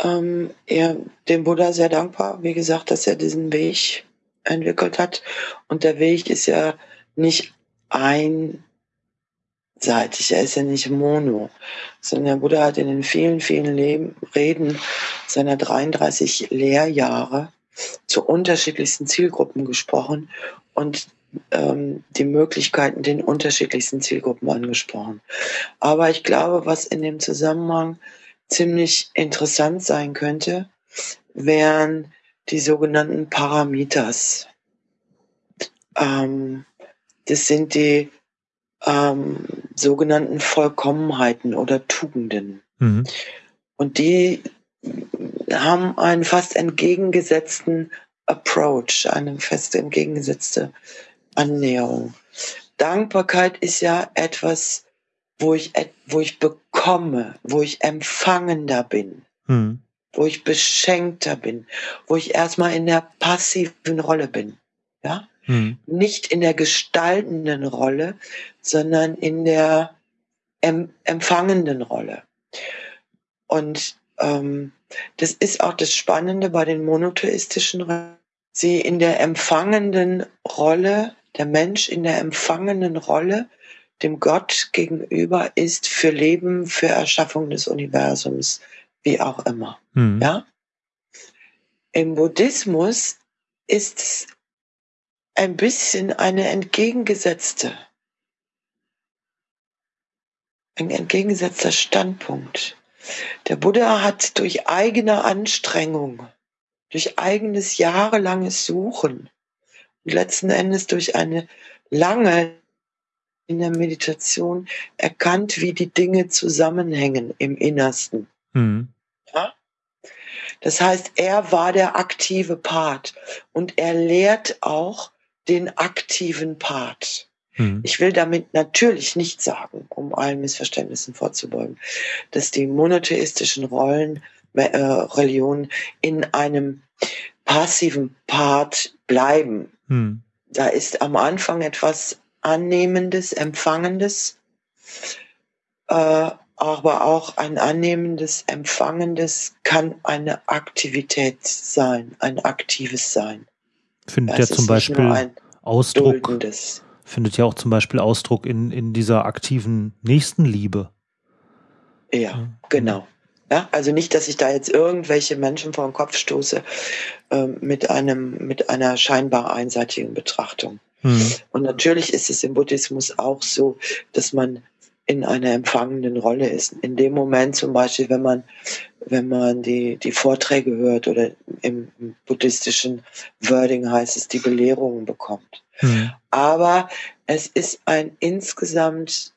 B: ähm, eher dem Buddha sehr dankbar, wie gesagt, dass er diesen Weg entwickelt hat. Und der Weg ist ja nicht einseitig, er ist ja nicht mono, sondern der Buddha hat in den vielen, vielen Leben, Reden seiner 33 Lehrjahre zu unterschiedlichsten Zielgruppen gesprochen. Und ähm, die Möglichkeiten den unterschiedlichsten Zielgruppen angesprochen. Aber ich glaube, was in dem Zusammenhang ziemlich interessant sein könnte, wären die sogenannten Parameters. Ähm, das sind die ähm, sogenannten Vollkommenheiten oder Tugenden. Mhm. Und die haben einen fast entgegengesetzten Approach, eine fest entgegengesetzte Annäherung. Dankbarkeit ist ja etwas, wo ich, wo ich bekomme, wo ich empfangender bin, mhm. wo ich beschenkter bin, wo ich erstmal in der passiven Rolle bin. Ja? Mhm. Nicht in der gestaltenden Rolle, sondern in der em empfangenden Rolle. Und ähm, das ist auch das Spannende bei den monotheistischen, sie in der empfangenden Rolle, der Mensch in der empfangenden Rolle dem Gott gegenüber ist für Leben, für Erschaffung des Universums, wie auch immer. Mhm. Ja? Im Buddhismus ist es ein bisschen eine entgegengesetzte, ein entgegengesetzter Standpunkt. Der Buddha hat durch eigene Anstrengung, durch eigenes jahrelanges Suchen und letzten Endes durch eine lange in der Meditation erkannt, wie die Dinge zusammenhängen im Innersten. Mhm. Ja? Das heißt, er war der aktive Part und er lehrt auch den aktiven Part. Mhm. Ich will damit natürlich nicht sagen, um allen Missverständnissen vorzubeugen, dass die monotheistischen Rollen, äh, Religionen in einem passiven Part bleiben. Mhm. Da ist am Anfang etwas Annehmendes, Empfangendes, äh, aber auch ein annehmendes, Empfangendes kann eine Aktivität sein, ein aktives Sein.
A: Findet ja zum Beispiel Ausdruck, duldendes findet ja auch zum Beispiel Ausdruck in, in dieser aktiven Nächstenliebe.
B: Ja, ja. genau. Ja, also nicht, dass ich da jetzt irgendwelche Menschen vor den Kopf stoße äh, mit einem mit einer scheinbar einseitigen Betrachtung. Mhm. Und natürlich ist es im Buddhismus auch so, dass man in einer empfangenden Rolle ist. In dem Moment zum Beispiel, wenn man, wenn man die, die Vorträge hört oder im, buddhistischen Wording heißt es, die Belehrungen bekommt. Mhm. Aber es ist ein insgesamt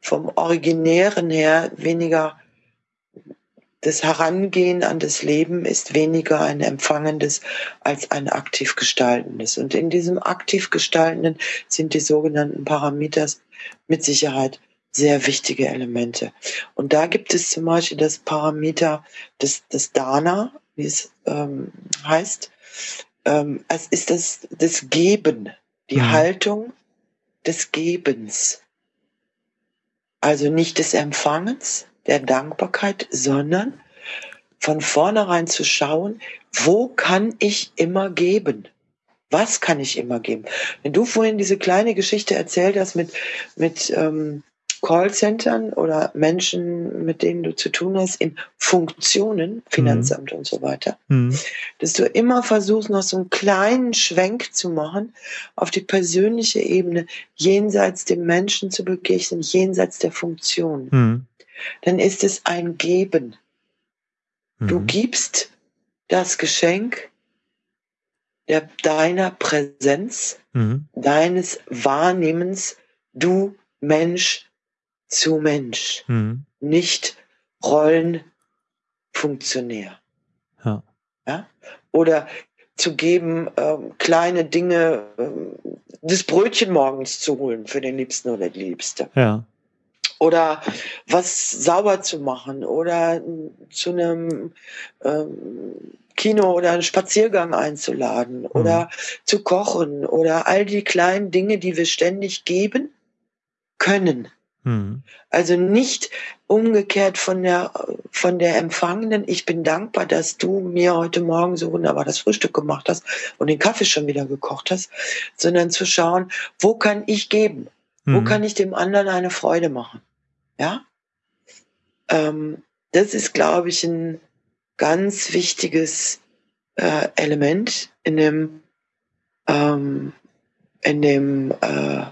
B: vom Originären her weniger das Herangehen an das Leben ist weniger ein empfangendes als ein aktiv gestaltendes. Und in diesem aktiv gestaltenden sind die sogenannten Parameters mit Sicherheit sehr wichtige Elemente. Und da gibt es zum Beispiel das Parameter des, des Dana, wie es ähm, heißt. Ähm, es ist das, das Geben, die mhm. Haltung des Gebens. Also nicht des Empfangens, der Dankbarkeit, sondern von vornherein zu schauen, wo kann ich immer geben? Was kann ich immer geben? Wenn du vorhin diese kleine Geschichte erzählt hast mit, mit ähm, Callcentern oder Menschen, mit denen du zu tun hast, in Funktionen, Finanzamt mhm. und so weiter, mhm. dass du immer versuchst, noch so einen kleinen Schwenk zu machen auf die persönliche Ebene, jenseits dem Menschen zu begegnen, jenseits der Funktion. Mhm. Dann ist es ein Geben. Du mhm. gibst das Geschenk der, deiner Präsenz, mhm. deines Wahrnehmens, du Mensch, zu Mensch, mhm. nicht Rollenfunktionär. Ja. ja. Oder zu geben, ähm, kleine Dinge, ähm, das Brötchen morgens zu holen für den Liebsten oder die Liebste. Ja. Oder was sauber zu machen oder zu einem ähm, Kino oder einen Spaziergang einzuladen mhm. oder zu kochen oder all die kleinen Dinge, die wir ständig geben können. Mhm. Also nicht umgekehrt von der, von der Empfangenen. Ich bin dankbar, dass du mir heute Morgen so wunderbar das Frühstück gemacht hast und den Kaffee schon wieder gekocht hast, sondern zu schauen, wo kann ich geben? Mhm. Wo kann ich dem anderen eine Freude machen? Ja? Ähm, das ist, glaube ich, ein ganz wichtiges äh, Element in dem, ähm, in dem äh,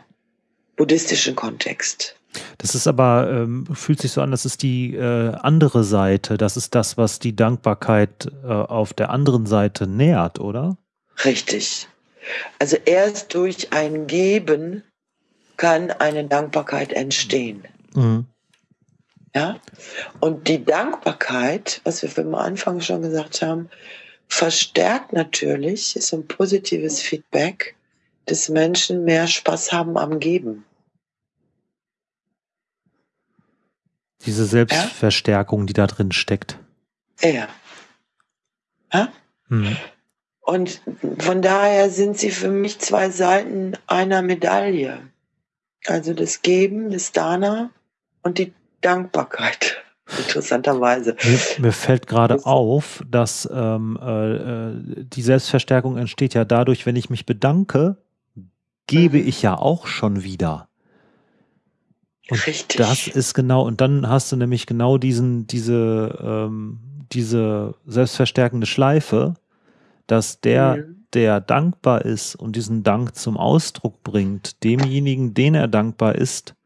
B: buddhistischen Kontext.
A: Das ist aber, ähm, fühlt sich so an, das ist die äh, andere Seite. Das ist das, was die Dankbarkeit äh, auf der anderen Seite nährt, oder?
B: Richtig. Also erst durch ein Geben kann eine Dankbarkeit entstehen. Mhm. Ja? Und die Dankbarkeit, was wir am Anfang schon gesagt haben, verstärkt natürlich, ist ein positives Feedback, dass Menschen mehr Spaß haben am Geben.
A: Diese Selbstverstärkung, die da drin steckt.
B: Ja. ja? Hm. Und von daher sind sie für mich zwei Seiten einer Medaille. Also das Geben, das Dana und die Dankbarkeit. [laughs] Interessanterweise.
A: Mir, mir fällt gerade auf, dass ähm, äh, äh, die Selbstverstärkung entsteht ja dadurch, wenn ich mich bedanke, gebe mhm. ich ja auch schon wieder. Und Richtig. Das ist genau, und dann hast du nämlich genau diesen, diese, ähm, diese selbstverstärkende Schleife, dass der, mhm. der dankbar ist und diesen Dank zum Ausdruck bringt, demjenigen, den er dankbar ist,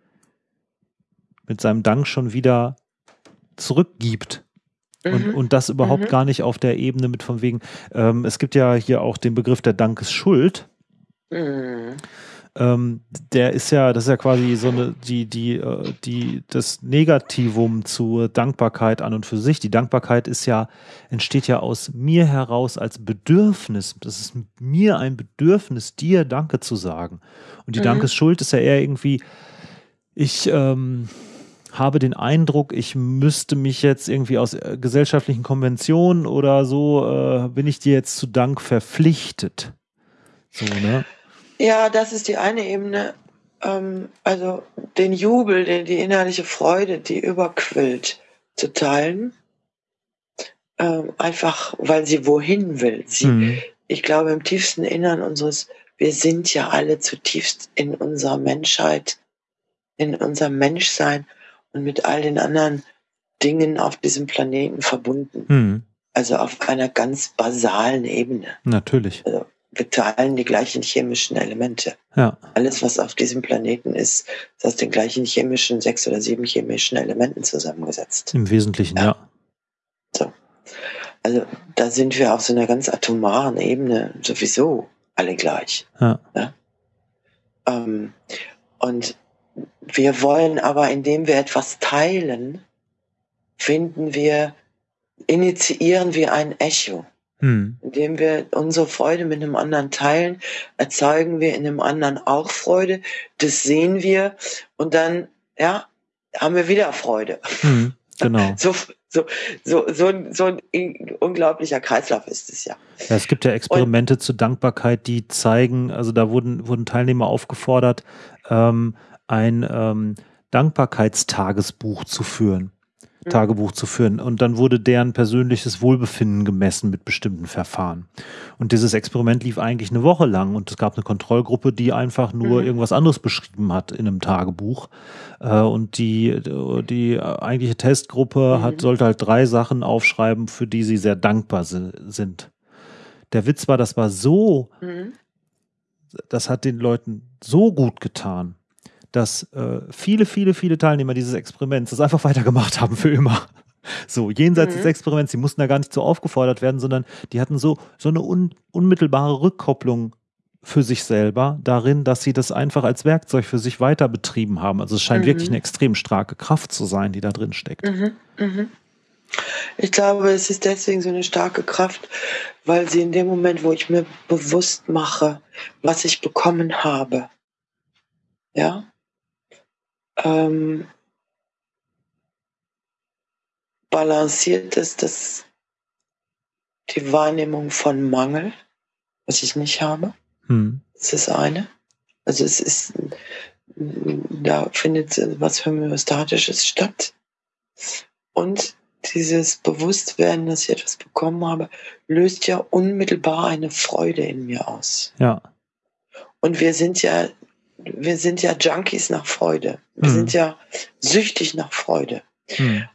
A: mit seinem Dank schon wieder zurückgibt. Mhm. Und, und das überhaupt mhm. gar nicht auf der Ebene mit von wegen, ähm, es gibt ja hier auch den Begriff der Dankesschuld. Mhm ähm, der ist ja, das ist ja quasi so eine, die, die, äh, die, das Negativum zur Dankbarkeit an und für sich. Die Dankbarkeit ist ja, entsteht ja aus mir heraus als Bedürfnis. Das ist mir ein Bedürfnis, dir Danke zu sagen. Und die mhm. Dankesschuld ist ja eher irgendwie, ich, ähm, habe den Eindruck, ich müsste mich jetzt irgendwie aus äh, gesellschaftlichen Konventionen oder so, äh, bin ich dir jetzt zu Dank verpflichtet. So, ne?
B: Ja, das ist die eine Ebene. Ähm, also den Jubel, den, die innerliche Freude, die überquillt, zu teilen. Ähm, einfach, weil sie wohin will. Sie, mhm. Ich glaube, im tiefsten Innern unseres, wir sind ja alle zutiefst in unserer Menschheit, in unserem Menschsein und mit all den anderen Dingen auf diesem Planeten verbunden. Mhm. Also auf einer ganz basalen Ebene.
A: Natürlich.
B: Also wir teilen die gleichen chemischen Elemente. Ja. Alles, was auf diesem Planeten ist, ist aus den gleichen chemischen, sechs oder sieben chemischen Elementen zusammengesetzt.
A: Im Wesentlichen, ja. ja.
B: So. Also da sind wir auf so einer ganz atomaren Ebene sowieso alle gleich. Ja. ja? Ähm, und wir wollen aber, indem wir etwas teilen, finden wir, initiieren wir ein Echo. Hm. Indem wir unsere Freude mit einem anderen teilen, erzeugen wir in einem anderen auch Freude. Das sehen wir und dann, ja, haben wir wieder Freude.
A: Hm, genau. [laughs]
B: So, so, so, so, so ein unglaublicher Kreislauf ist es ja.
A: ja es gibt ja Experimente und, zur Dankbarkeit, die zeigen, also da wurden, wurden Teilnehmer aufgefordert, ähm, ein ähm, Dankbarkeitstagesbuch zu führen. Tagebuch zu führen. Und dann wurde deren persönliches Wohlbefinden gemessen mit bestimmten Verfahren. Und dieses Experiment lief eigentlich eine Woche lang und es gab eine Kontrollgruppe, die einfach nur mhm. irgendwas anderes beschrieben hat in einem Tagebuch. Äh, und die, die eigentliche Testgruppe mhm. hat, sollte halt drei Sachen aufschreiben, für die sie sehr dankbar sind. Der Witz war, das war so, mhm. das hat den Leuten so gut getan dass äh, viele, viele, viele Teilnehmer dieses Experiments das einfach [laughs] weitergemacht haben für immer. So, jenseits mhm. des Experiments, die mussten da gar nicht so aufgefordert werden, sondern die hatten so, so eine un, unmittelbare Rückkopplung für sich selber darin, dass sie das einfach als Werkzeug für sich weiter betrieben haben. Also es scheint mhm. wirklich eine extrem starke Kraft zu sein, die da drin steckt. Mhm.
B: Mhm. Ich glaube, es ist deswegen so eine starke Kraft, weil sie in dem Moment, wo ich mir bewusst mache, was ich bekommen habe, ja, ähm, balanciert ist das die Wahrnehmung von Mangel, was ich nicht habe. Hm. Das ist eine. Also es ist, da findet was Homöostatisches statt. Und dieses Bewusstwerden, dass ich etwas bekommen habe, löst ja unmittelbar eine Freude in mir aus.
A: Ja.
B: Und wir sind ja wir sind ja Junkies nach Freude. Wir mhm. sind ja süchtig nach Freude. Mhm.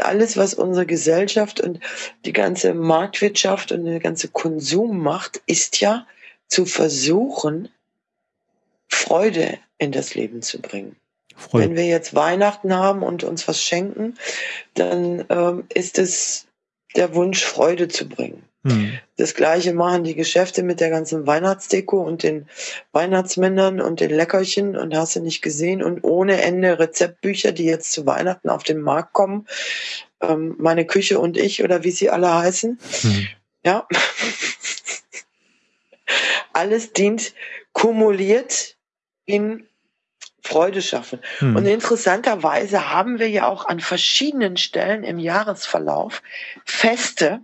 B: Alles, was unsere Gesellschaft und die ganze Marktwirtschaft und der ganze Konsum macht, ist ja zu versuchen, Freude in das Leben zu bringen.
A: Freude.
B: Wenn wir jetzt Weihnachten haben und uns was schenken, dann ähm, ist es der Wunsch, Freude zu bringen.
A: Hm.
B: Das gleiche machen die Geschäfte mit der ganzen Weihnachtsdeko und den Weihnachtsmännern und den Leckerchen und hast du nicht gesehen und ohne Ende Rezeptbücher, die jetzt zu Weihnachten auf den Markt kommen. Ähm, meine Küche und ich oder wie sie alle heißen.
A: Hm.
B: Ja. Alles dient kumuliert in Freude schaffen.
A: Hm.
B: Und interessanterweise haben wir ja auch an verschiedenen Stellen im Jahresverlauf Feste,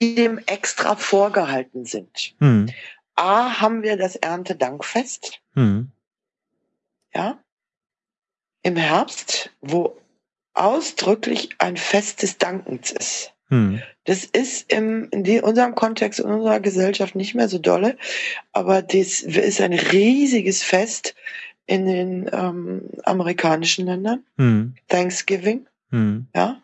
B: die dem extra vorgehalten sind.
A: Hm.
B: A haben wir das Erntedankfest,
A: Hm.
B: ja, im Herbst, wo ausdrücklich ein Fest des Dankens ist.
A: Hm.
B: Das ist im, in unserem Kontext, in unserer Gesellschaft nicht mehr so dolle, aber das ist ein riesiges Fest in den ähm, amerikanischen Ländern,
A: Hm.
B: Thanksgiving,
A: Hm.
B: ja,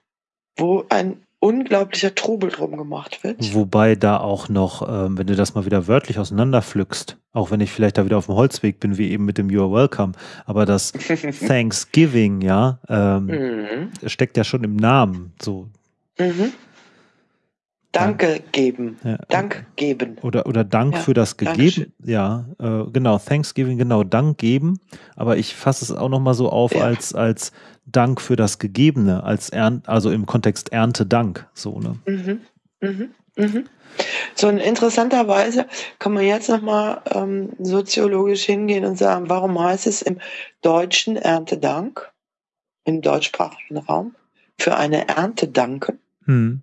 B: wo ein unglaublicher Trubel drum gemacht wird.
A: Wobei da auch noch, ähm, wenn du das mal wieder wörtlich auseinanderpflückst, auch wenn ich vielleicht da wieder auf dem Holzweg bin, wie eben mit dem You're Welcome, aber das [laughs] Thanksgiving, ja, ähm,
B: mhm.
A: steckt ja schon im Namen. So,
B: Mhm. Danke geben.
A: ja.
B: Dank geben.
A: Oder, oder Dank
B: Ja,
A: für das
B: Dankeschön.
A: gegeben. Ja, äh, genau, Thanksgiving, genau, Dank geben. Aber ich fasse es auch nochmal so auf
B: Ja.
A: als, als Dank für das Gegebene, als Ern also im Kontext Erntedank. So, ne?
B: Mhm. Mhm. Mhm. So in interessanterweise kann man jetzt nochmal ähm, soziologisch hingehen und sagen, warum heißt es im deutschen Erntedank, im deutschsprachigen Raum, für eine Ernte danken
A: Hm.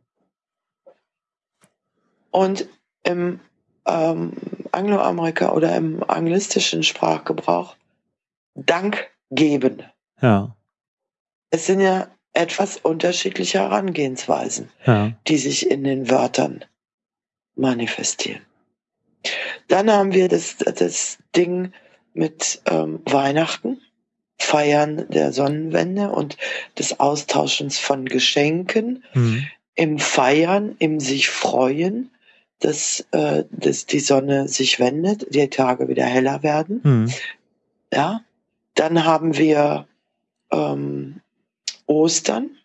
B: und im ähm, Angloamerika oder im anglistischen Sprachgebrauch Dank geben.
A: Ja,
B: Es sind ja etwas unterschiedliche Herangehensweisen.
A: ja.
B: die sich in den Wörtern manifestieren. Dann haben wir das, das Ding mit ähm, Weihnachten, Feiern der Sonnenwende und des Austauschens von Geschenken,
A: Hm.
B: im Feiern, im sich freuen, dass, äh, dass die Sonne sich wendet, die Tage wieder heller werden.
A: Hm.
B: Ja, dann haben wir ähm, Ostern,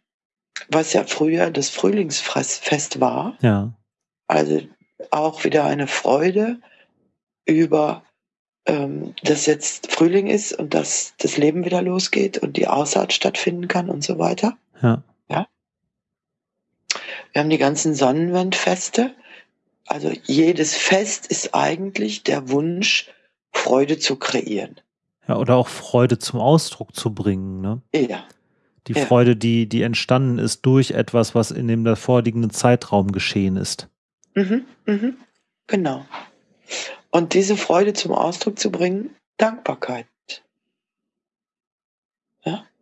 B: was ja früher das Frühlingsfest war.
A: Ja.
B: Also auch wieder eine Freude über, ähm, dass jetzt Frühling ist und dass das Leben wieder losgeht und die Aussaat stattfinden kann und so weiter.
A: Ja.
B: Wir haben die ganzen Sonnenwendfeste. Also jedes Fest ist eigentlich der Wunsch, Freude zu kreieren.
A: Ja, oder auch Freude zum Ausdruck zu bringen, ne?
B: Ja,
A: Die
B: Ja.
A: Freude, die, die entstanden ist durch etwas, was in dem davorliegenden Zeitraum geschehen ist.
B: mhm, mhm, genau. Und diese Freude zum Ausdruck zu bringen, Dankbarkeit.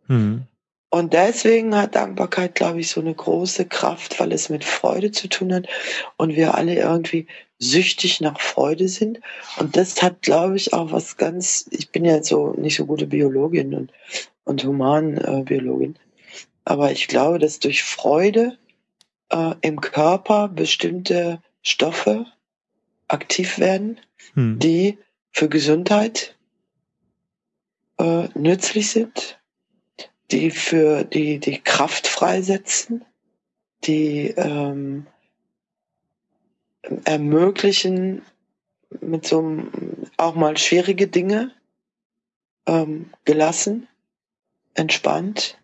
A: Hm.
B: Und deswegen hat Dankbarkeit, glaube ich, so eine große Kraft, weil es mit Freude zu tun hat und wir alle irgendwie süchtig nach Freude sind. Und das hat, glaube ich, auch was ganz, ich bin ja so nicht so gute Biologin und, und Humanbiologin, aber ich glaube, dass durch Freude äh, im Körper bestimmte Stoffe aktiv werden,
A: Hm.
B: die für Gesundheit äh, nützlich sind, die für die, die Kraft freisetzen, die ähm, ermöglichen, mit so einem auch mal schwierige Dinge ähm, gelassen, entspannt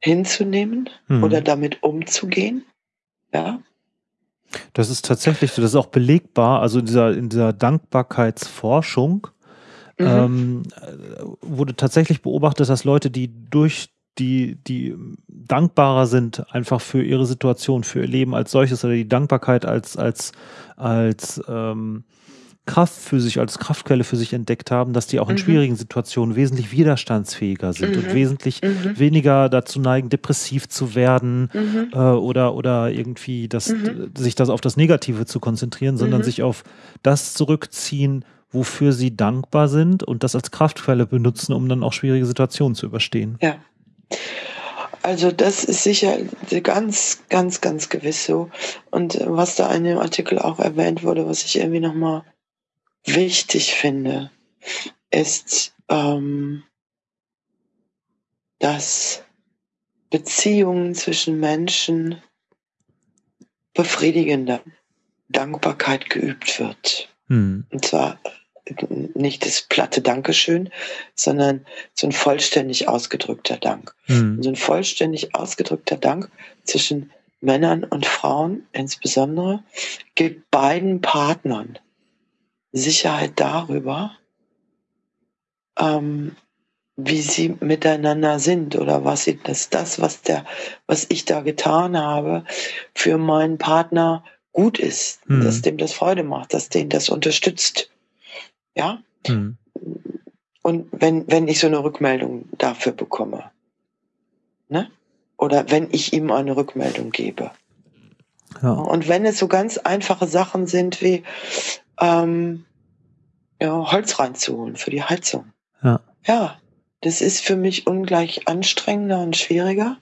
B: hinzunehmen
A: Hm.
B: oder damit umzugehen. Ja,
A: Das ist tatsächlich so, das ist auch belegbar, also in dieser, in dieser Dankbarkeitsforschung
B: Mhm.
A: ähm, äh, wurde tatsächlich beobachtet, dass Leute, die durch die, die dankbarer sind, einfach für ihre Situation, für ihr Leben als solches oder die Dankbarkeit als, als, als ähm, Kraft für sich, als Kraftquelle für sich entdeckt haben, dass die auch in
B: Mhm.
A: schwierigen Situationen wesentlich widerstandsfähiger sind und
B: Mhm.
A: wesentlich
B: Mhm.
A: weniger dazu neigen, depressiv zu werden,
B: Mhm.
A: äh, oder, oder irgendwie das,
B: Mhm.
A: sich das auf das Negative zu konzentrieren, sondern
B: Mhm.
A: sich auf das zurückziehen, wofür sie dankbar sind und das als Kraftquelle benutzen, um dann auch schwierige Situationen zu überstehen.
B: Ja. Also das ist sicher ganz, ganz, ganz gewiss so. Und was da in dem Artikel auch erwähnt wurde, was ich irgendwie nochmal wichtig finde, ist, ähm, dass Beziehungen zwischen Menschen befriedigender Dankbarkeit geübt wird. Hm. Und zwar nicht das platte Dankeschön, sondern so ein vollständig ausgedrückter Dank. Hm. So ein vollständig ausgedrückter Dank zwischen Männern und Frauen insbesondere gibt beiden Partnern Sicherheit darüber, ähm, wie sie miteinander sind oder was sie, dass das, was der, was ich da getan habe, für meinen Partner gut ist, hm. dass dem das Freude macht, dass den das unterstützt. Ja? Hm. Und wenn, wenn ich so eine Rückmeldung dafür bekomme, ne? Oder wenn ich ihm eine Rückmeldung gebe. Ja. Und wenn es so ganz einfache Sachen sind wie ähm, ja, Holz reinzuholen für die Heizung. Ja. ja, das ist für mich ungleich anstrengender und schwieriger.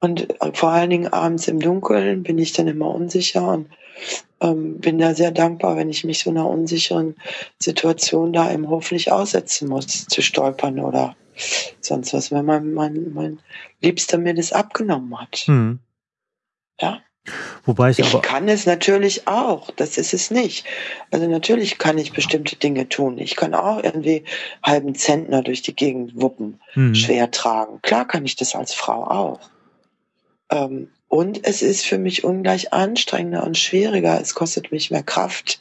B: Und äh, vor allen Dingen abends im Dunkeln bin ich dann immer unsicher und ähm, bin da sehr dankbar, wenn ich mich so einer unsicheren Situation da im Hof nicht aussetzen muss, zu stolpern oder sonst was, wenn mein, mein, mein Liebster mir das abgenommen hat. Mhm. Ja.
A: Wobei ich, ich
B: kann es natürlich auch, das ist es nicht. Also natürlich kann ich bestimmte Dinge tun. Ich kann auch irgendwie halben Zentner durch die Gegend wuppen, mhm. schwer tragen. Klar kann ich das als Frau auch. Ähm, und es ist für mich ungleich anstrengender und schwieriger. Es kostet mich mehr Kraft,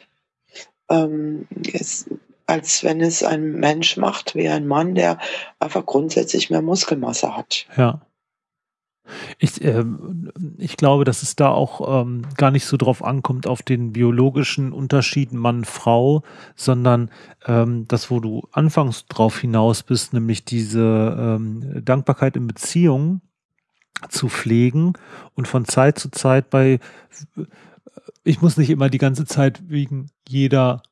B: ähm, es, als wenn es ein Mensch macht, wie ein Mann, der einfach grundsätzlich mehr Muskelmasse hat.
A: Ja. Ich, äh, ich glaube, dass es da auch ähm, gar nicht so drauf ankommt, auf den biologischen Unterschied Mann-Frau, sondern ähm, das, wo du anfangs drauf hinaus bist, nämlich diese ähm, Dankbarkeit in Beziehungen, zu pflegen und von Zeit zu Zeit bei, ich muss nicht immer die ganze Zeit wegen jeder,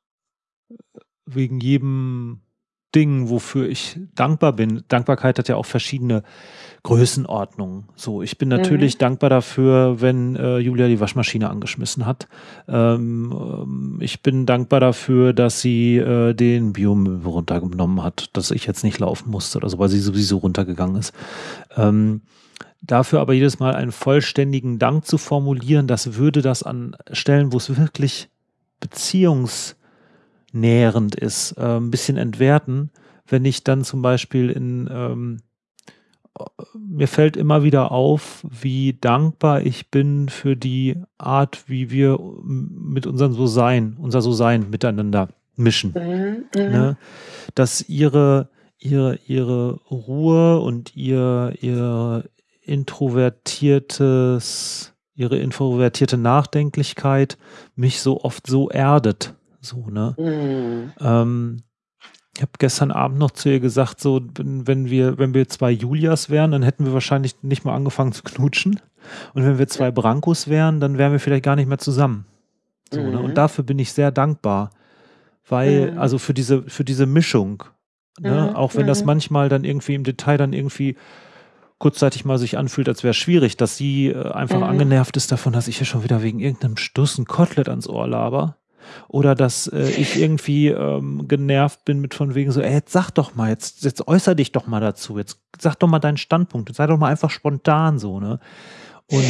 A: wegen jedem Ding, wofür ich dankbar bin. Dankbarkeit hat ja auch verschiedene Größenordnungen. So, ich bin natürlich mhm. dankbar dafür, wenn äh, Julia die Waschmaschine angeschmissen hat. Ähm, ähm ich bin dankbar dafür, dass sie äh, den Biomüll runtergenommen hat, dass ich jetzt nicht laufen musste oder so, weil sie sowieso runtergegangen ist. Ähm, Dafür aber jedes Mal einen vollständigen Dank zu formulieren, das würde das an Stellen, wo es wirklich beziehungsnährend ist, äh, ein bisschen entwerten. Wenn ich dann zum Beispiel in, ähm, mir fällt immer wieder auf, wie dankbar ich bin für die Art, wie wir mit unserem So-Sein, unser So-Sein miteinander mischen. Mhm, mhm. ne? Dass ihre, ihre, ihre Ruhe und ihr, ihr, introvertiertes, ihre introvertierte Nachdenklichkeit mich so oft so erdet. So, ne? Mhm. Ähm, ich habe gestern Abend noch zu ihr gesagt, so, wenn wir, wenn wir zwei Julias wären, dann hätten wir wahrscheinlich nicht mal angefangen zu knutschen. Und wenn wir zwei Brancos wären, dann wären wir vielleicht gar nicht mehr zusammen. So, mhm. ne? Und mhm. dafür bin ich sehr dankbar. Weil, mhm. also für diese, für diese Mischung, ne? Mhm. auch wenn das mhm. manchmal dann irgendwie im Detail dann irgendwie kurzzeitig mal sich anfühlt, als wäre schwierig, dass sie äh, einfach mhm. angenervt ist davon, dass ich hier schon wieder wegen irgendeinem Stuss ein Kotelett ans Ohr laber. Oder dass äh, ich irgendwie ähm, genervt bin mit von wegen so, ey, jetzt sag doch mal, jetzt, jetzt äußer dich doch mal dazu, jetzt sag doch mal deinen Standpunkt, sei doch mal einfach spontan so, ne? Und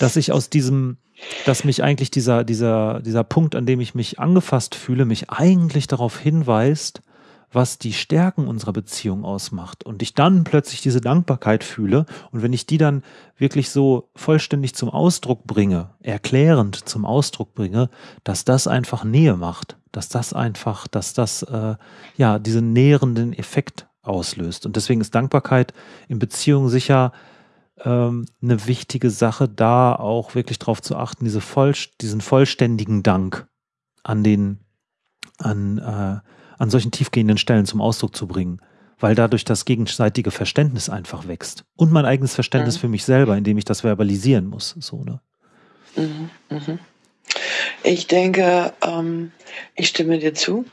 A: dass ich aus diesem, dass mich eigentlich dieser, dieser, dieser Punkt, an dem ich mich angefasst fühle, mich eigentlich darauf hinweist, was die Stärken unserer Beziehung ausmacht und ich dann plötzlich diese Dankbarkeit fühle und wenn ich die dann wirklich so vollständig zum Ausdruck bringe, erklärend zum Ausdruck bringe, dass das einfach Nähe macht, dass das einfach, dass das äh, ja diesen nährenden Effekt auslöst. Und deswegen ist Dankbarkeit in Beziehungen sicher ähm, eine wichtige Sache, da auch wirklich darauf zu achten, diese voll, diesen vollständigen Dank an den an äh, an solchen tiefgehenden Stellen zum Ausdruck zu bringen, weil dadurch das gegenseitige Verständnis einfach wächst. Und mein eigenes Verständnis mhm. für mich selber, indem ich das verbalisieren muss. So, ne?
B: Mhm, mhm. Ich denke, ähm, ich stimme dir zu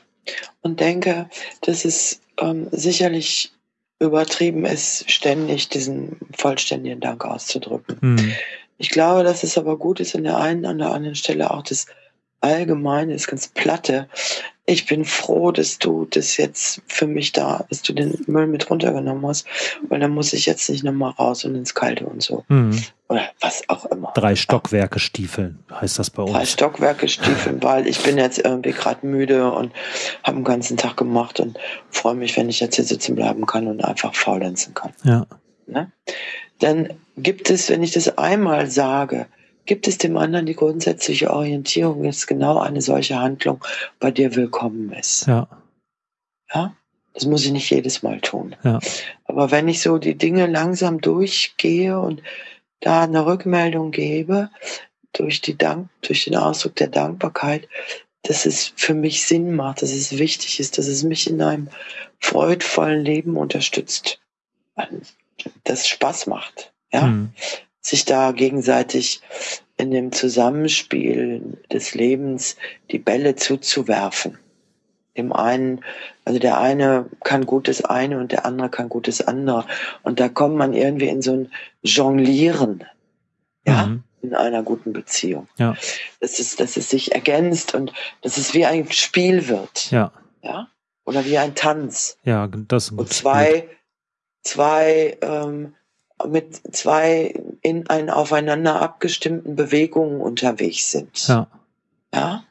B: und denke, dass es ähm, sicherlich übertrieben ist, ständig diesen vollständigen Dank auszudrücken. Mhm. Ich glaube, dass es aber gut ist, an der einen an der anderen Stelle auch das Allgemeine, das ganz Platte ich bin froh, dass du das jetzt für mich da, dass du den Müll mit runtergenommen hast, weil dann muss ich jetzt nicht nochmal raus und ins Kalte und so. Mhm. Oder was auch immer.
A: Drei Stockwerke Stiefeln heißt das bei uns.
B: Drei Stockwerke Stiefeln, [laughs] weil ich bin jetzt irgendwie gerade müde und habe den ganzen Tag gemacht und freue mich, wenn ich jetzt hier sitzen bleiben kann und einfach faulenzen kann.
A: Ja.
B: Ne? Dann gibt es, wenn ich das einmal sage, gibt es dem anderen die grundsätzliche Orientierung, dass genau eine solche Handlung bei dir willkommen ist.
A: Ja.
B: Ja? Das muss ich nicht jedes Mal tun.
A: Ja.
B: Aber wenn ich so die Dinge langsam durchgehe und da eine Rückmeldung gebe, durch, die Dank, durch den Ausdruck der Dankbarkeit, dass es für mich Sinn macht, dass es wichtig ist, dass es mich in einem freudvollen Leben unterstützt, dass es Spaß macht. Ja, mhm sich da gegenseitig in dem Zusammenspiel des Lebens die Bälle zuzuwerfen. Dem einen, also der eine kann gutes eine und der andere kann gutes andere. Und da kommt man irgendwie in so ein Jonglieren, ja, mhm. in einer guten Beziehung.
A: Ja.
B: Dass es, dass es sich ergänzt und dass es wie ein Spiel wird.
A: Ja.
B: Ja. Oder wie ein Tanz.
A: Ja, das ist
B: Und zwei, zwei ähm, mit zwei in einen aufeinander abgestimmten Bewegungen unterwegs sind.
A: Ja.
B: Ja.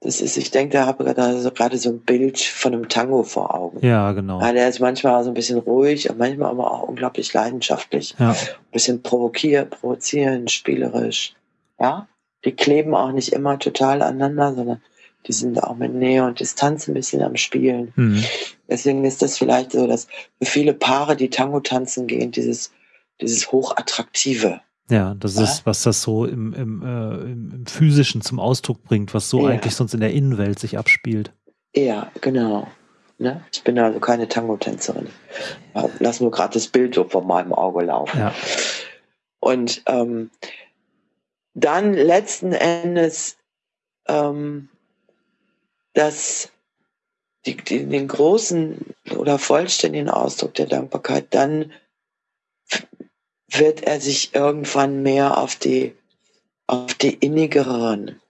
B: Das ist, ich denke, da habe ich gerade so ein Bild von einem Tango vor Augen.
A: Ja, genau.
B: Ja, der ist manchmal so ein bisschen ruhig, manchmal aber auch unglaublich leidenschaftlich.
A: Ja.
B: Ein bisschen provokiert, provozierend, spielerisch. Ja. Die kleben auch nicht immer total aneinander, sondern die sind auch mit Nähe und Distanz ein bisschen am Spielen.
A: Mhm.
B: Deswegen ist das vielleicht so, dass für viele Paare, die Tango tanzen gehen, dieses dieses Hochattraktive.
A: Ja, das ja? ist, was das so im, im, äh, im, physischen zum Ausdruck bringt, was so ja. eigentlich sonst in der Innenwelt sich abspielt.
B: Ja, genau. Ne? Ich bin also keine Tango-Tänzerin. Lass nur gerade das Bild so vor meinem Auge laufen.
A: Ja.
B: Und ähm, dann letzten Endes ähm, dass die, die, den großen oder vollständigen Ausdruck der Dankbarkeit dann wird er sich irgendwann mehr auf die, auf die innigeren,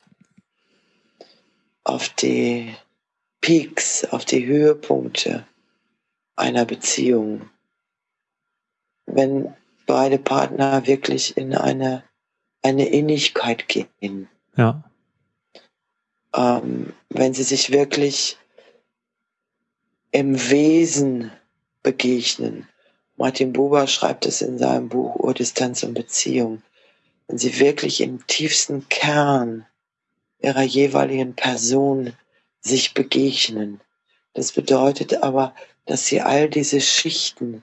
B: auf die Peaks, auf die Höhepunkte einer Beziehung. Wenn beide Partner wirklich in eine, eine Innigkeit gehen.
A: Ja.
B: Ähm, wenn sie sich wirklich im Wesen begegnen Martin Buber schreibt es in seinem Buch Urdistanz und Beziehung. Wenn sie wirklich im tiefsten Kern ihrer jeweiligen Person sich begegnen. Das bedeutet aber, dass sie all diese Schichten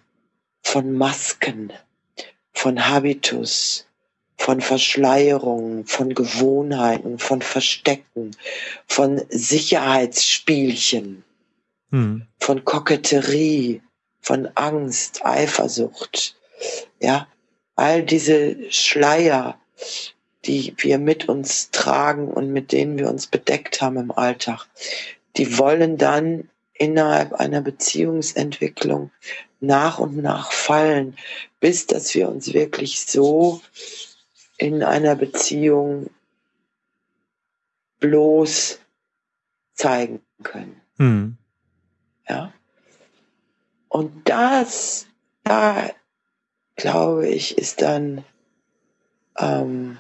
B: von Masken, von Habitus, von Verschleierungen, von Gewohnheiten, von Verstecken, von Sicherheitsspielchen, hm. von Koketterie, von Angst, Eifersucht, ja, all diese Schleier, die wir mit uns tragen und mit denen wir uns bedeckt haben im Alltag, die wollen dann innerhalb einer Beziehungsentwicklung nach und nach fallen, bis dass wir uns wirklich so in einer Beziehung bloß zeigen können.
A: Hm.
B: Ja. Und das, da glaube ich, ist dann, ähm,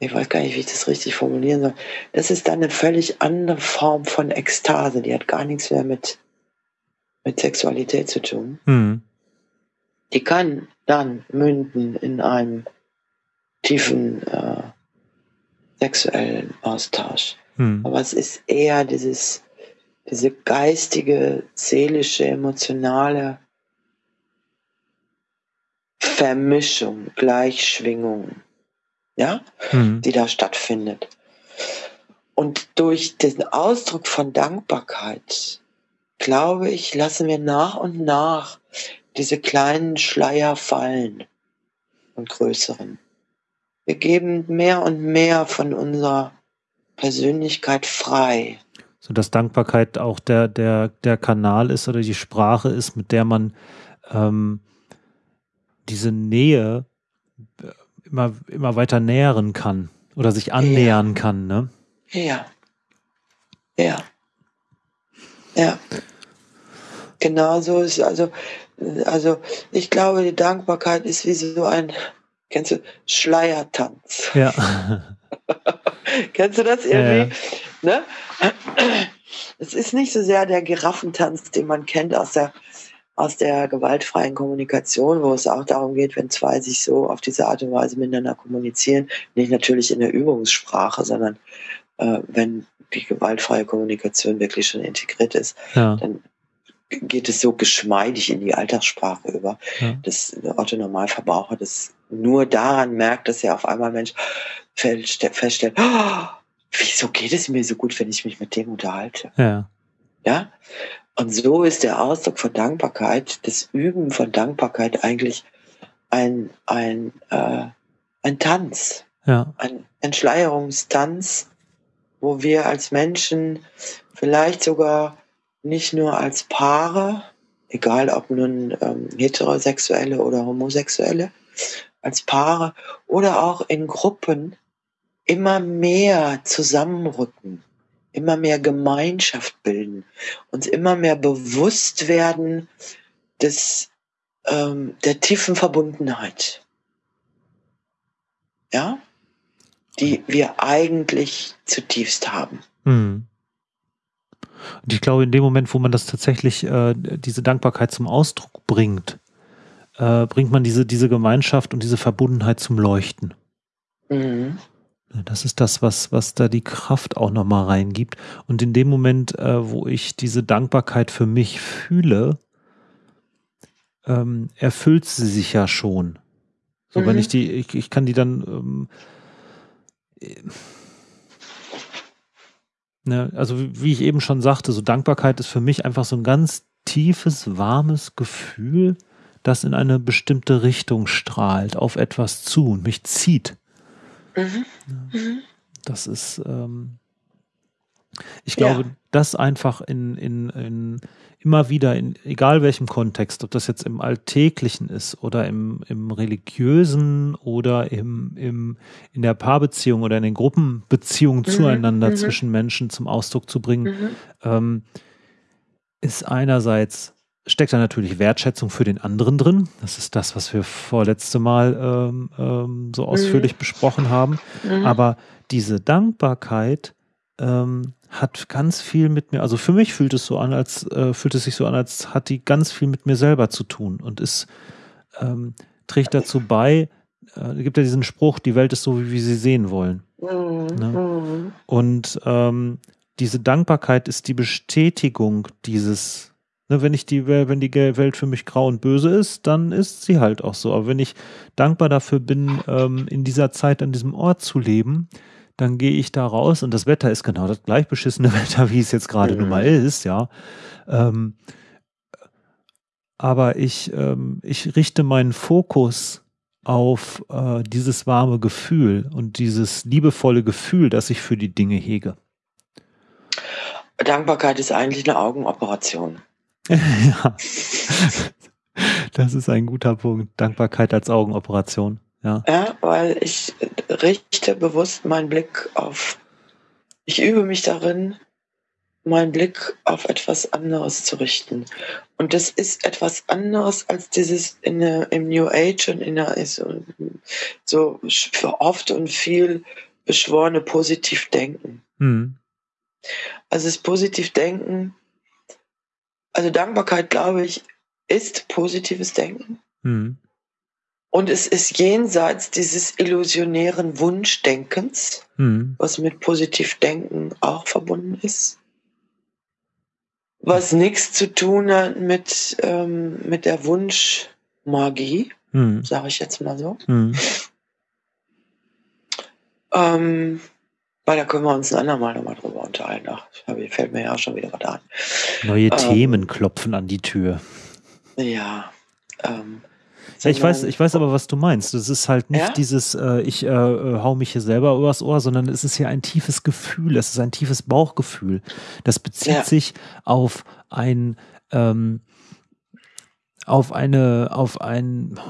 B: ich weiß gar nicht, wie ich das richtig formulieren soll, das ist dann eine völlig andere Form von Ekstase, die hat gar nichts mehr mit, mit Sexualität zu tun.
A: Mhm.
B: Die kann dann münden in einem tiefen äh, sexuellen Austausch.
A: Mhm.
B: Aber es ist eher dieses diese geistige, seelische, emotionale Vermischung, Gleichschwingung, ja, mhm. die da stattfindet. Und durch den Ausdruck von Dankbarkeit, glaube ich, lassen wir nach und nach diese kleinen Schleier fallen und größeren. Wir geben mehr und mehr von unserer Persönlichkeit frei
A: so dass Dankbarkeit auch der, der, der Kanal ist oder die Sprache ist, mit der man ähm, diese Nähe äh, immer, immer weiter nähern kann oder sich annähern
B: ja.
A: kann, ne?
B: Ja. Ja. Ja. Genau so ist also, also ich glaube, die Dankbarkeit ist wie so ein, kennst du, Schleiertanz.
A: Ja. [laughs] [laughs]
B: kennst du das irgendwie? Ja. Ne? Es ist nicht so sehr der Giraffentanz, den man kennt aus der aus der gewaltfreien Kommunikation, wo es auch darum geht, wenn zwei sich so auf diese Art und Weise miteinander kommunizieren, nicht natürlich in der Übungssprache, sondern äh, wenn die gewaltfreie Kommunikation wirklich schon integriert ist, ja. dann geht es so geschmeidig in die Alltagssprache über, ja. dass der Otto Normalverbraucher das nur daran merkt, dass er auf einmal Mensch feststellt, oh, [gasps] wieso geht es mir so gut, wenn ich mich mit dem unterhalte?
A: Ja.
B: Ja. Und so ist der Ausdruck von Dankbarkeit, das Üben von Dankbarkeit eigentlich ein, ein, äh, ein Tanz.
A: Ja.
B: Ein Entschleierungstanz, wo wir als Menschen vielleicht sogar nicht nur als Paare, egal ob nun ähm, heterosexuelle oder homosexuelle, als Paare oder auch in Gruppen immer mehr zusammenrücken, immer mehr Gemeinschaft bilden, uns immer mehr bewusst werden des, ähm, der tiefen Verbundenheit. Ja? Die wir eigentlich zutiefst haben.
A: Hm. Und ich glaube, in dem Moment, wo man das tatsächlich, äh, diese Dankbarkeit zum Ausdruck bringt, äh, bringt man diese, diese Gemeinschaft und diese Verbundenheit zum Leuchten. Mhm. Das ist das, was, was da die Kraft auch nochmal reingibt. Und in dem Moment, äh, wo ich diese Dankbarkeit für mich fühle, ähm, erfüllt sie sich ja schon. So, mhm. wenn ich die, ich, ich kann die dann, ähm, Ne, also wie ich eben schon sagte, so Dankbarkeit ist für mich einfach so ein ganz tiefes, warmes Gefühl, das in eine bestimmte Richtung strahlt, auf etwas zu und mich zieht. Mhm. Mhm. Das ist, ähm, ich glaube, ja. das einfach in, in, in immer wieder, in egal welchem Kontext, ob das jetzt im Alltäglichen ist oder im, im Religiösen oder im, im, in der Paarbeziehung oder in den Gruppenbeziehungen mhm. zueinander mhm. zwischen Menschen zum Ausdruck zu bringen, mhm. ähm, ist einerseits steckt da natürlich Wertschätzung für den anderen drin. Das ist das, was wir vorletzte Mal ähm, ähm, so ausführlich mhm. besprochen haben. Mhm. Aber diese Dankbarkeit ähm, hat ganz viel mit mir, also für mich fühlt es so an, als äh, fühlt es sich so an, als hat die ganz viel mit mir selber zu tun und ist, ähm, trägt dazu bei, äh, gibt ja diesen Spruch, die Welt ist so, wie wir sie sehen wollen. Mhm. Ne? Mhm. Und ähm, diese Dankbarkeit ist die Bestätigung dieses, ne, wenn ich die, wenn die Welt für mich grau und böse ist, dann ist sie halt auch so. Aber wenn ich dankbar dafür bin, ähm, in dieser Zeit an diesem Ort zu leben, dann gehe ich da raus und das Wetter ist genau das gleich beschissene [laughs] Wetter, wie es jetzt gerade mhm. nun mal ist, ja. Ähm, aber ich, ähm, ich richte meinen Fokus auf äh, dieses warme Gefühl und dieses liebevolle Gefühl, das ich für die Dinge hege.
B: Dankbarkeit ist eigentlich eine Augenoperation. [laughs]
A: ja, das ist ein guter Punkt. Dankbarkeit als Augenoperation. Ja.
B: ja, weil ich richte bewusst meinen Blick auf, ich übe mich darin, meinen Blick auf etwas anderes zu richten. Und das ist etwas anderes als dieses in der, im New Age und in der so, so oft und viel beschworene Positivdenken. Mhm. Also das Positivdenken, also Dankbarkeit, glaube ich, ist positives Denken. Mhm. Und es ist jenseits dieses illusionären Wunschdenkens, hm. was mit Positivdenken auch verbunden ist. Was nichts zu tun hat mit, ähm, mit der Wunschmagie, hm. sage ich jetzt mal so. Hm. Ähm, weil da können wir uns ein andermal nochmal drüber unterhalten. Ach, fällt mir ja auch schon wieder was an.
A: Neue ähm, Themen klopfen an die Tür.
B: Ja. Ähm,
A: ja, ich weiß, ich weiß aber, was du meinst. Es ist halt nicht ja? dieses, äh, ich äh, äh, hau mich hier selber übers Ohr, sondern es ist ja ein tiefes Gefühl, es ist ein tiefes Bauchgefühl. Das bezieht ja. sich auf ein, ähm, auf eine, auf ein,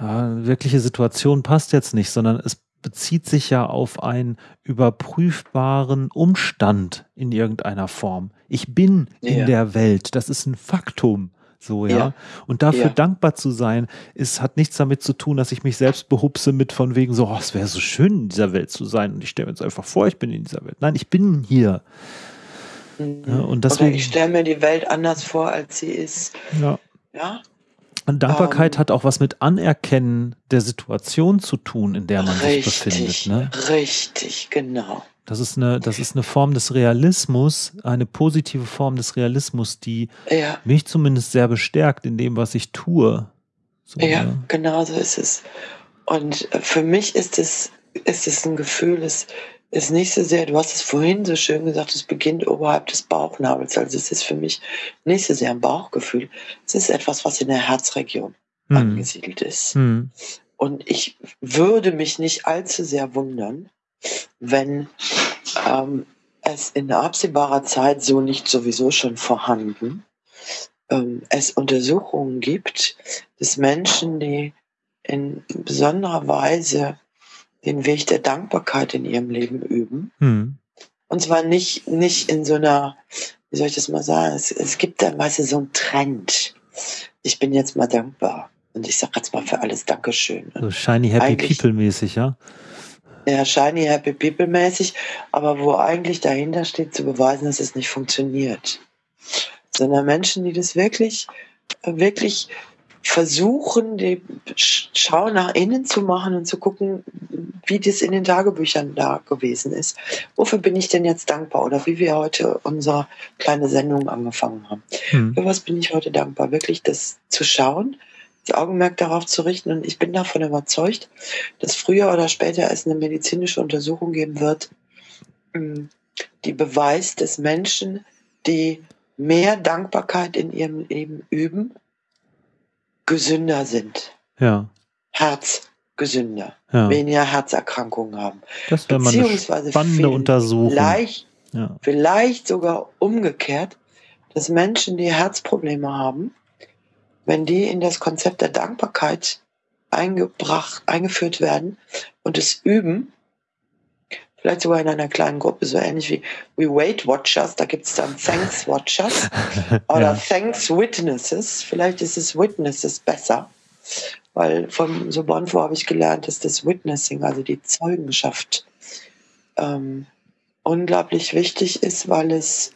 A: wirkliche Situation passt jetzt nicht, sondern es bezieht sich ja auf einen überprüfbaren Umstand in irgendeiner Form. Ich bin ja. in der Welt, das ist ein Faktum. So, ja. ja. Und dafür ja. dankbar zu sein, ist, hat nichts damit zu tun, dass ich mich selbst behupse mit von wegen so, oh, es wäre so schön, in dieser Welt zu sein. Und ich stelle mir jetzt einfach vor, ich bin in dieser Welt. Nein, ich bin hier.
B: Mhm. Ja, und deswegen, Oder ich stelle mir die Welt anders vor, als sie ist.
A: Ja. Ja. Und Dankbarkeit ähm, hat auch was mit Anerkennen der Situation zu tun, in der man richtig, sich befindet. Ne?
B: Richtig, genau.
A: Das ist, eine, das ist eine Form des Realismus, eine positive Form des Realismus, die ja. mich zumindest sehr bestärkt in dem, was ich tue.
B: So, ja, ne? genau so ist es. Und für mich ist es, ist es ein Gefühl, es ist nicht so sehr, du hast es vorhin so schön gesagt, es beginnt oberhalb des Bauchnabels. Also es ist für mich nicht so sehr ein Bauchgefühl. Es ist etwas, was in der Herzregion hm. angesiedelt ist. Hm. Und ich würde mich nicht allzu sehr wundern, wenn ähm, es in absehbarer Zeit so nicht sowieso schon vorhanden ähm, es Untersuchungen gibt, dass Menschen, die in besonderer Weise den Weg der Dankbarkeit in ihrem Leben üben. Hm. Und zwar nicht, nicht in so einer, wie soll ich das mal sagen, es, es gibt dann meistens so einen Trend. Ich bin jetzt mal dankbar. Und ich sage jetzt mal für alles Dankeschön.
A: So shiny happy people mäßig, ja?
B: Ja, shiny happy people mäßig, aber wo eigentlich dahinter steht, zu beweisen, dass es nicht funktioniert. Sondern Menschen, die das wirklich, wirklich versuchen, die Schau nach innen zu machen und zu gucken, wie das in den Tagebüchern da gewesen ist. Wofür bin ich denn jetzt dankbar? Oder wie wir heute unsere kleine Sendung angefangen haben. Hm. Für was bin ich heute dankbar? Wirklich das zu schauen, das Augenmerk darauf zu richten. Und ich bin davon überzeugt, dass früher oder später es eine medizinische Untersuchung geben wird, hm, die beweist, dass Menschen, die mehr Dankbarkeit in ihrem Leben üben, gesünder sind.
A: Ja.
B: Herzgesünder. Ja. Weniger Herzerkrankungen haben.
A: Das wäre mal eine spannende Untersuchung.
B: Vielleicht, ja. vielleicht sogar umgekehrt, dass Menschen, die Herzprobleme haben, wenn die in das Konzept der Dankbarkeit eingebracht, eingeführt werden und es üben, vielleicht sogar in einer kleinen Gruppe, so ähnlich wie We Wait Watchers, da gibt es dann Thanks Watchers [laughs] oder ja. Thanks Witnesses. Vielleicht ist es Witnesses besser, weil von Sobonfo habe ich gelernt, dass das Witnessing, also die Zeugenschaft, ähm, unglaublich wichtig ist, weil es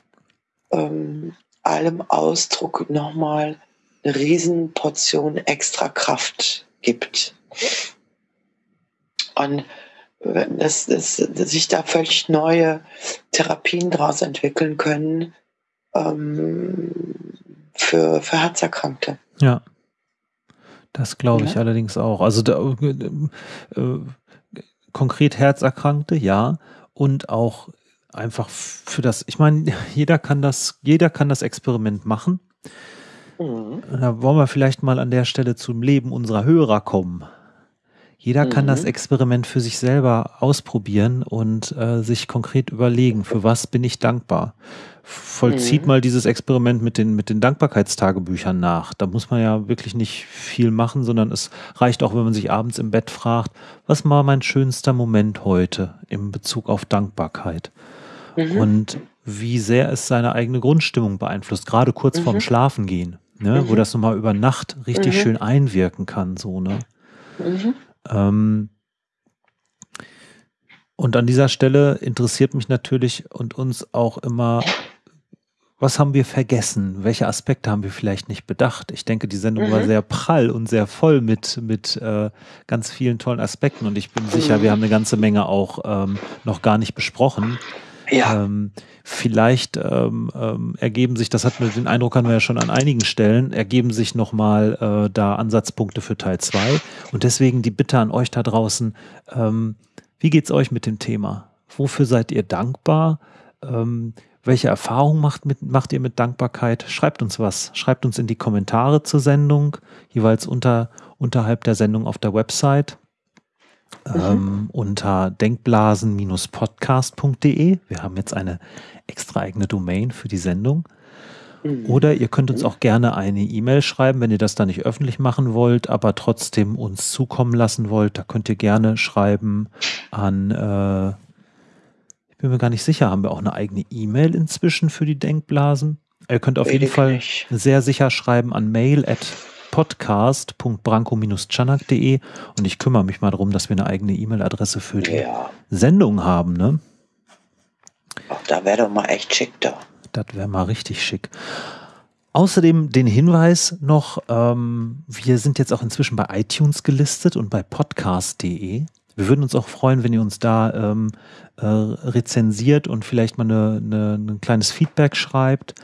B: ähm, allem Ausdruck nochmal eine Riesenportion extra Kraft gibt. Und dass, dass, dass sich da völlig neue Therapien daraus entwickeln können ähm, für, für Herzerkrankte.
A: Ja. Das glaube ich ja. allerdings auch. Also da, äh, äh, konkret Herzerkrankte, ja. Und auch einfach für das, ich meine, [laughs] jeder kann das, jeder kann das Experiment machen. Mhm. Da wollen wir vielleicht mal an der Stelle zum Leben unserer Hörer kommen. Jeder kann das mhm. Experiment für sich selber ausprobieren und äh, sich konkret überlegen, für was bin ich dankbar. Vollzieht mhm. mal dieses Experiment mit den, mit den Dankbarkeitstagebüchern nach. Da muss man ja wirklich nicht viel machen, sondern es reicht auch, wenn man sich abends im Bett fragt, was war mein schönster Moment heute in Bezug auf Dankbarkeit? Mhm. Und wie sehr es seine eigene Grundstimmung beeinflusst, gerade kurz vorm mhm. Schlafengehen, ne, wo mhm. das nochmal über Nacht richtig schön einwirken kann, so, ne? Ähm, und an dieser Stelle interessiert mich natürlich und uns auch immer, was haben wir vergessen? Welche Aspekte haben wir vielleicht nicht bedacht? Ich denke, die Sendung mhm. war sehr prall und sehr voll mit, mit äh, ganz vielen tollen Aspekten und ich bin sicher, wir haben eine ganze Menge auch ähm, noch gar nicht besprochen. Ja. Ähm, vielleicht ähm, ähm, ergeben sich, das hat mir den Eindruck, haben wir ja schon an einigen Stellen, ergeben sich nochmal äh, da Ansatzpunkte für Teil 2. Und deswegen die Bitte an euch da draußen, ähm, wie geht's euch mit dem Thema? Wofür seid ihr dankbar? Ähm, welche Erfahrungen macht, mit, macht ihr mit Dankbarkeit? Schreibt uns was. Schreibt uns in die Kommentare zur Sendung, jeweils unter, unterhalb der Sendung auf der Website mhm. ähm, unter denkblasen-podcast.de. Wir haben jetzt eine extra eigene Domain für die Sendung. Mhm. Oder ihr könnt uns auch gerne eine E-Mail schreiben, wenn ihr das da nicht öffentlich machen wollt, aber trotzdem uns zukommen lassen wollt. Da könnt ihr gerne schreiben an, äh, ich bin mir gar nicht sicher, haben wir auch eine eigene E-Mail inzwischen für die Denkblasen? Ihr könnt auf jeden Fall sehr sicher schreiben an mail at podcast.branko-chanak.de und ich kümmere mich mal darum, dass wir eine eigene E-Mail-Adresse für die ja. Sendung haben. Ne?
B: Ach, da wäre doch mal echt schick da.
A: Das wäre mal richtig schick. Außerdem den Hinweis noch, ähm, wir sind jetzt auch inzwischen bei iTunes gelistet und bei podcast.de. Wir würden uns auch freuen, wenn ihr uns da ähm, äh, rezensiert und vielleicht mal eine, eine, ein kleines Feedback schreibt.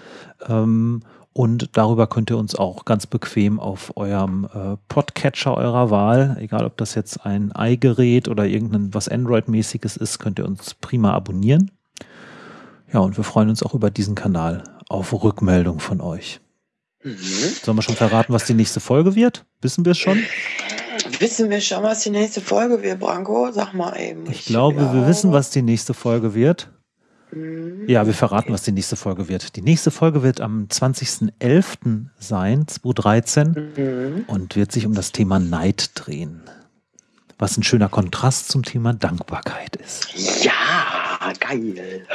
A: Ähm, und darüber könnt ihr uns auch ganz bequem auf eurem äh, Podcatcher eurer Wahl, egal ob das jetzt ein i-Gerät oder irgendein was Android-mäßiges ist, könnt ihr uns prima abonnieren. Ja, und wir freuen uns auch über diesen Kanal auf Rückmeldung von euch. Mhm. Sollen wir schon verraten, was die nächste Folge wird? Wissen wir es schon?
B: Wissen wir schon, was die nächste Folge wird, Branko? Sag mal eben.
A: Ich, ich glaube, glaube, wir wissen, was die nächste Folge wird. Mhm. Ja, wir verraten, was die nächste Folge wird. Die nächste Folge wird am 20.11. sein, 2013, mhm. und wird sich um das Thema Neid drehen. Was ein schöner Kontrast zum Thema Dankbarkeit ist.
B: Ja, geil.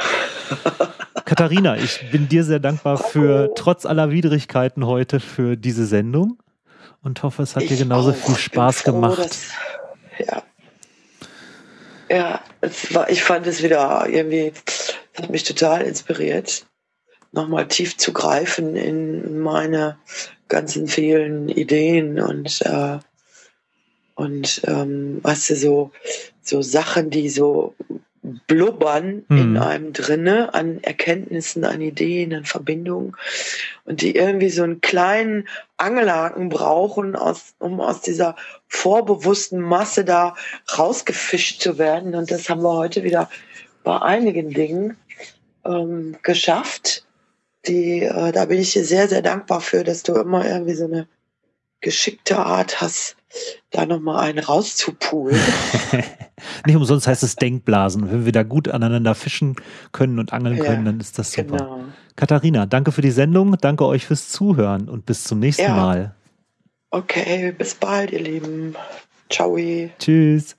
B: [laughs]
A: Katharina, ich bin dir sehr dankbar für, trotz aller Widrigkeiten heute, für diese Sendung und hoffe, es hat ich dir genauso auch. viel Spaß froh, gemacht. Dass,
B: ja. Ja, war, ich fand es wieder irgendwie, hat mich total inspiriert, nochmal tief zu greifen in meine ganzen vielen Ideen und äh, und ähm, weißt du, so, so Sachen, die so blubbern mhm. in einem drinne an Erkenntnissen, an Ideen, an Verbindungen und die irgendwie so einen kleinen Angelhaken brauchen, aus, um aus dieser vorbewussten Masse da rausgefischt zu werden. Und das haben wir heute wieder bei einigen Dingen ähm, geschafft. Die, äh, da bin ich dir sehr, sehr dankbar für, dass du immer irgendwie so eine geschickte Art hast, da nochmal einen rauszupulen. [laughs]
A: Nicht umsonst heißt es Denkblasen. Wenn wir da gut aneinander fischen können und angeln ja, können, dann ist das super. Genau. Katharina, danke für die Sendung, danke euch fürs Zuhören und bis zum nächsten ja. Mal.
B: Okay, bis bald, ihr Lieben. Ciao.
A: Tschüss.